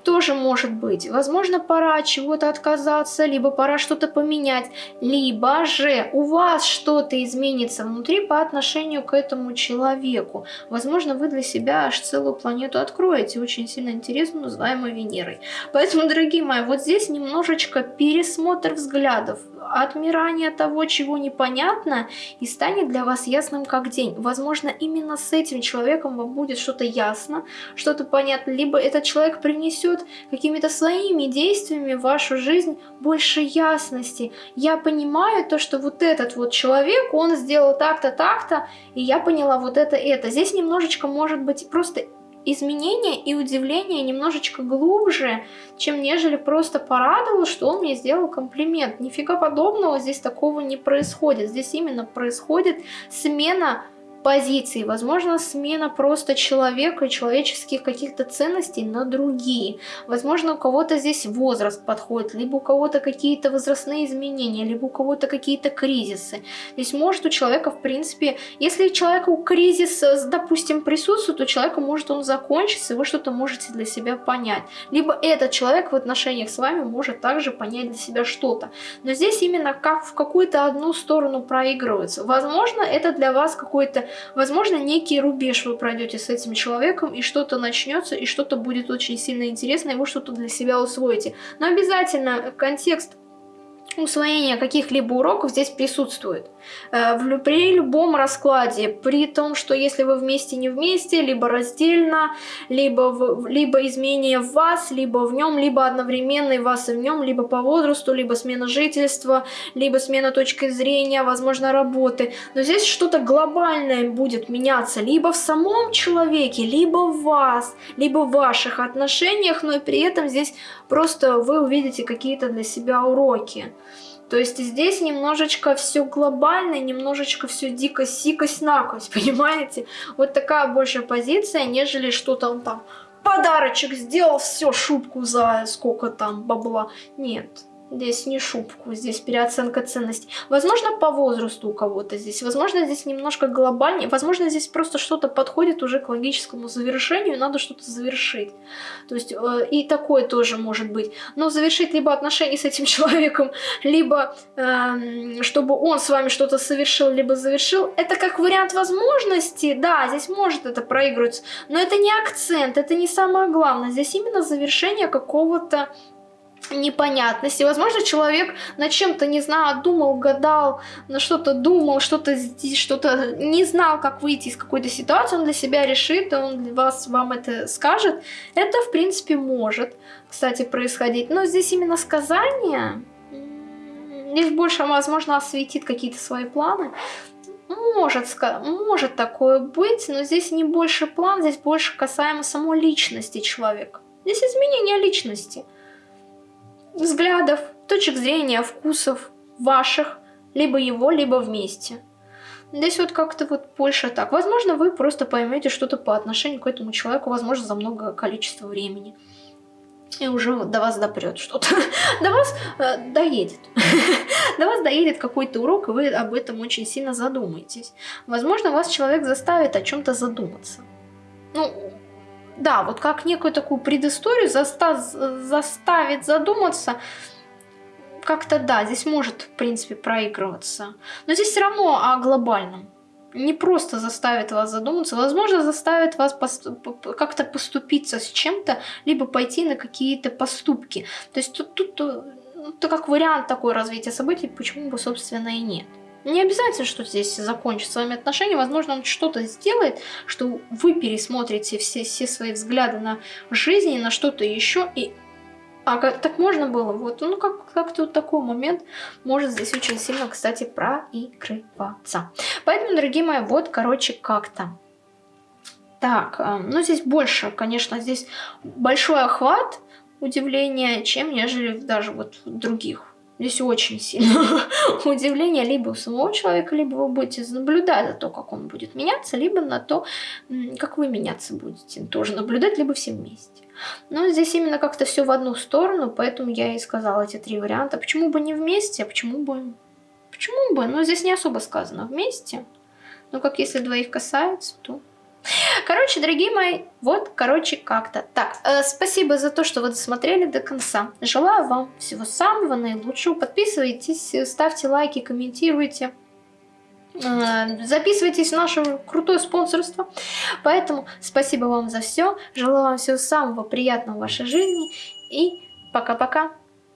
тоже может быть. Возможно, пора от чего-то отказаться, либо пора что-то поменять, либо же у вас что-то изменится внутри по отношению к этому человеку. Возможно, вы для себя аж целую планету откроете, очень сильно интересную, называемую Венерой. Поэтому, дорогие мои, вот здесь немножечко пересмотр взглядов, отмирание того, чего непонятно, и станет для вас ясным как день. Возможно, именно с этим человеком вам будет что-то ясно, что-то понятно, либо этот человек принесет какими-то своими действиями в вашу жизнь больше ясности. Я понимаю то, что вот этот вот человек, он сделал так-то, так-то, и я поняла вот это, это. Здесь немножечко может быть просто изменения и удивление немножечко глубже, чем нежели просто порадовал, что он мне сделал комплимент. Нифига подобного здесь такого не происходит. Здесь именно происходит смена позиций, возможно, смена просто человека человеческих каких-то ценностей на другие. Возможно, у кого-то здесь возраст подходит, либо у кого-то какие-то возрастные изменения, либо у кого-то какие-то кризисы. Здесь может у человека, в принципе, если человеку кризис, допустим, присутствует, то человеку может он закончиться, и вы что-то можете для себя понять. Либо этот человек в отношениях с вами может также понять для себя что-то. Но здесь именно как в какую-то одну сторону проигрывается. Возможно, это для вас какой-то Возможно, некий рубеж вы пройдете с этим человеком, и что-то начнется, и что-то будет очень сильно интересно, и вы что-то для себя усвоите. Но обязательно контекст усвоение каких-либо уроков здесь присутствует. Э, в, при любом раскладе, при том, что если вы вместе не вместе, либо раздельно, либо, в, либо изменение в вас, либо в нем, либо одновременно и вас и в нем, либо по возрасту, либо смена жительства, либо смена точки зрения, возможно, работы. Но здесь что-то глобальное будет меняться либо в самом человеке, либо в вас, либо в ваших отношениях, но и при этом здесь просто вы увидите какие-то для себя уроки. То есть здесь немножечко все глобально, немножечко все дико сикость накость, [LAUGHS] понимаете? Вот такая большая позиция, нежели что-то он там подарочек сделал, все, шубку за сколько там бабла. Нет. Здесь не шубку, здесь переоценка ценностей. Возможно, по возрасту у кого-то здесь. Возможно, здесь немножко глобальнее. Возможно, здесь просто что-то подходит уже к логическому завершению, надо что-то завершить. То есть, э, и такое тоже может быть. Но завершить либо отношения с этим [LAUGHS] человеком, либо э, чтобы он с вами что-то совершил, либо завершил, это как вариант возможности. Да, здесь может это проигрываться, но это не акцент, это не самое главное. Здесь именно завершение какого-то непонятности. Возможно, человек на чем-то, не знаю, думал, гадал, на что-то думал, что-то здесь, что-то не знал, как выйти из какой-то ситуации, он для себя решит, он вас, вам это скажет. Это, в принципе, может, кстати, происходить. Но здесь именно сказание, здесь больше, возможно, осветит какие-то свои планы. Может, может такое быть, но здесь не больше план, здесь больше касаемо самой личности человека. Здесь изменение личности – взглядов, точек зрения, вкусов ваших, либо его, либо вместе. Здесь вот как-то вот больше так. Возможно, вы просто поймете что-то по отношению к этому человеку, возможно, за много количества времени. И уже до вас допрет что-то. [LAUGHS] До вас э, доедет. [LAUGHS] До вас доедет какой-то урок, и вы об этом очень сильно задумаетесь. Возможно, вас человек заставит о чем-то задуматься. Ну, да, вот как некую такую предысторию заста заставит задуматься, как-то да, здесь может, в принципе, проигрываться. Но здесь все равно о глобальном. Не просто заставит вас задуматься, возможно, заставит вас как-то поступиться с чем-то, либо пойти на какие-то поступки. То есть тут, тут ну, это как вариант такой развития событий, почему бы, собственно, и нет. Не обязательно, что здесь закончит с вами отношения. Возможно, он что-то сделает, что вы пересмотрите все, все свои взгляды на жизнь, на что-то еще. И а как, так можно было? Вот, ну как, как-то вот такой момент может здесь очень сильно, кстати, проигрываться. Поэтому, дорогие мои, вот, короче, как-то. Так, э, ну здесь больше, конечно, здесь большой охват удивления, чем нежели даже вот других Здесь очень сильно [LAUGHS] удивление либо у самого человека, либо вы будете наблюдать за то, как он будет меняться, либо на то, как вы меняться будете. Тоже наблюдать, либо все вместе. Но здесь именно как-то все в одну сторону, поэтому я и сказала эти три варианта. Почему бы не вместе, а почему бы... Почему бы? Ну, здесь не особо сказано вместе. Но как если двоих касается, то Короче, дорогие мои, вот, короче, как-то. Так, э, спасибо за то, что вы досмотрели до конца. Желаю вам всего самого наилучшего. Подписывайтесь, ставьте лайки, комментируйте. Э, записывайтесь в наше крутое спонсорство. Поэтому спасибо вам за все. Желаю вам всего самого приятного в вашей жизни. И пока-пока.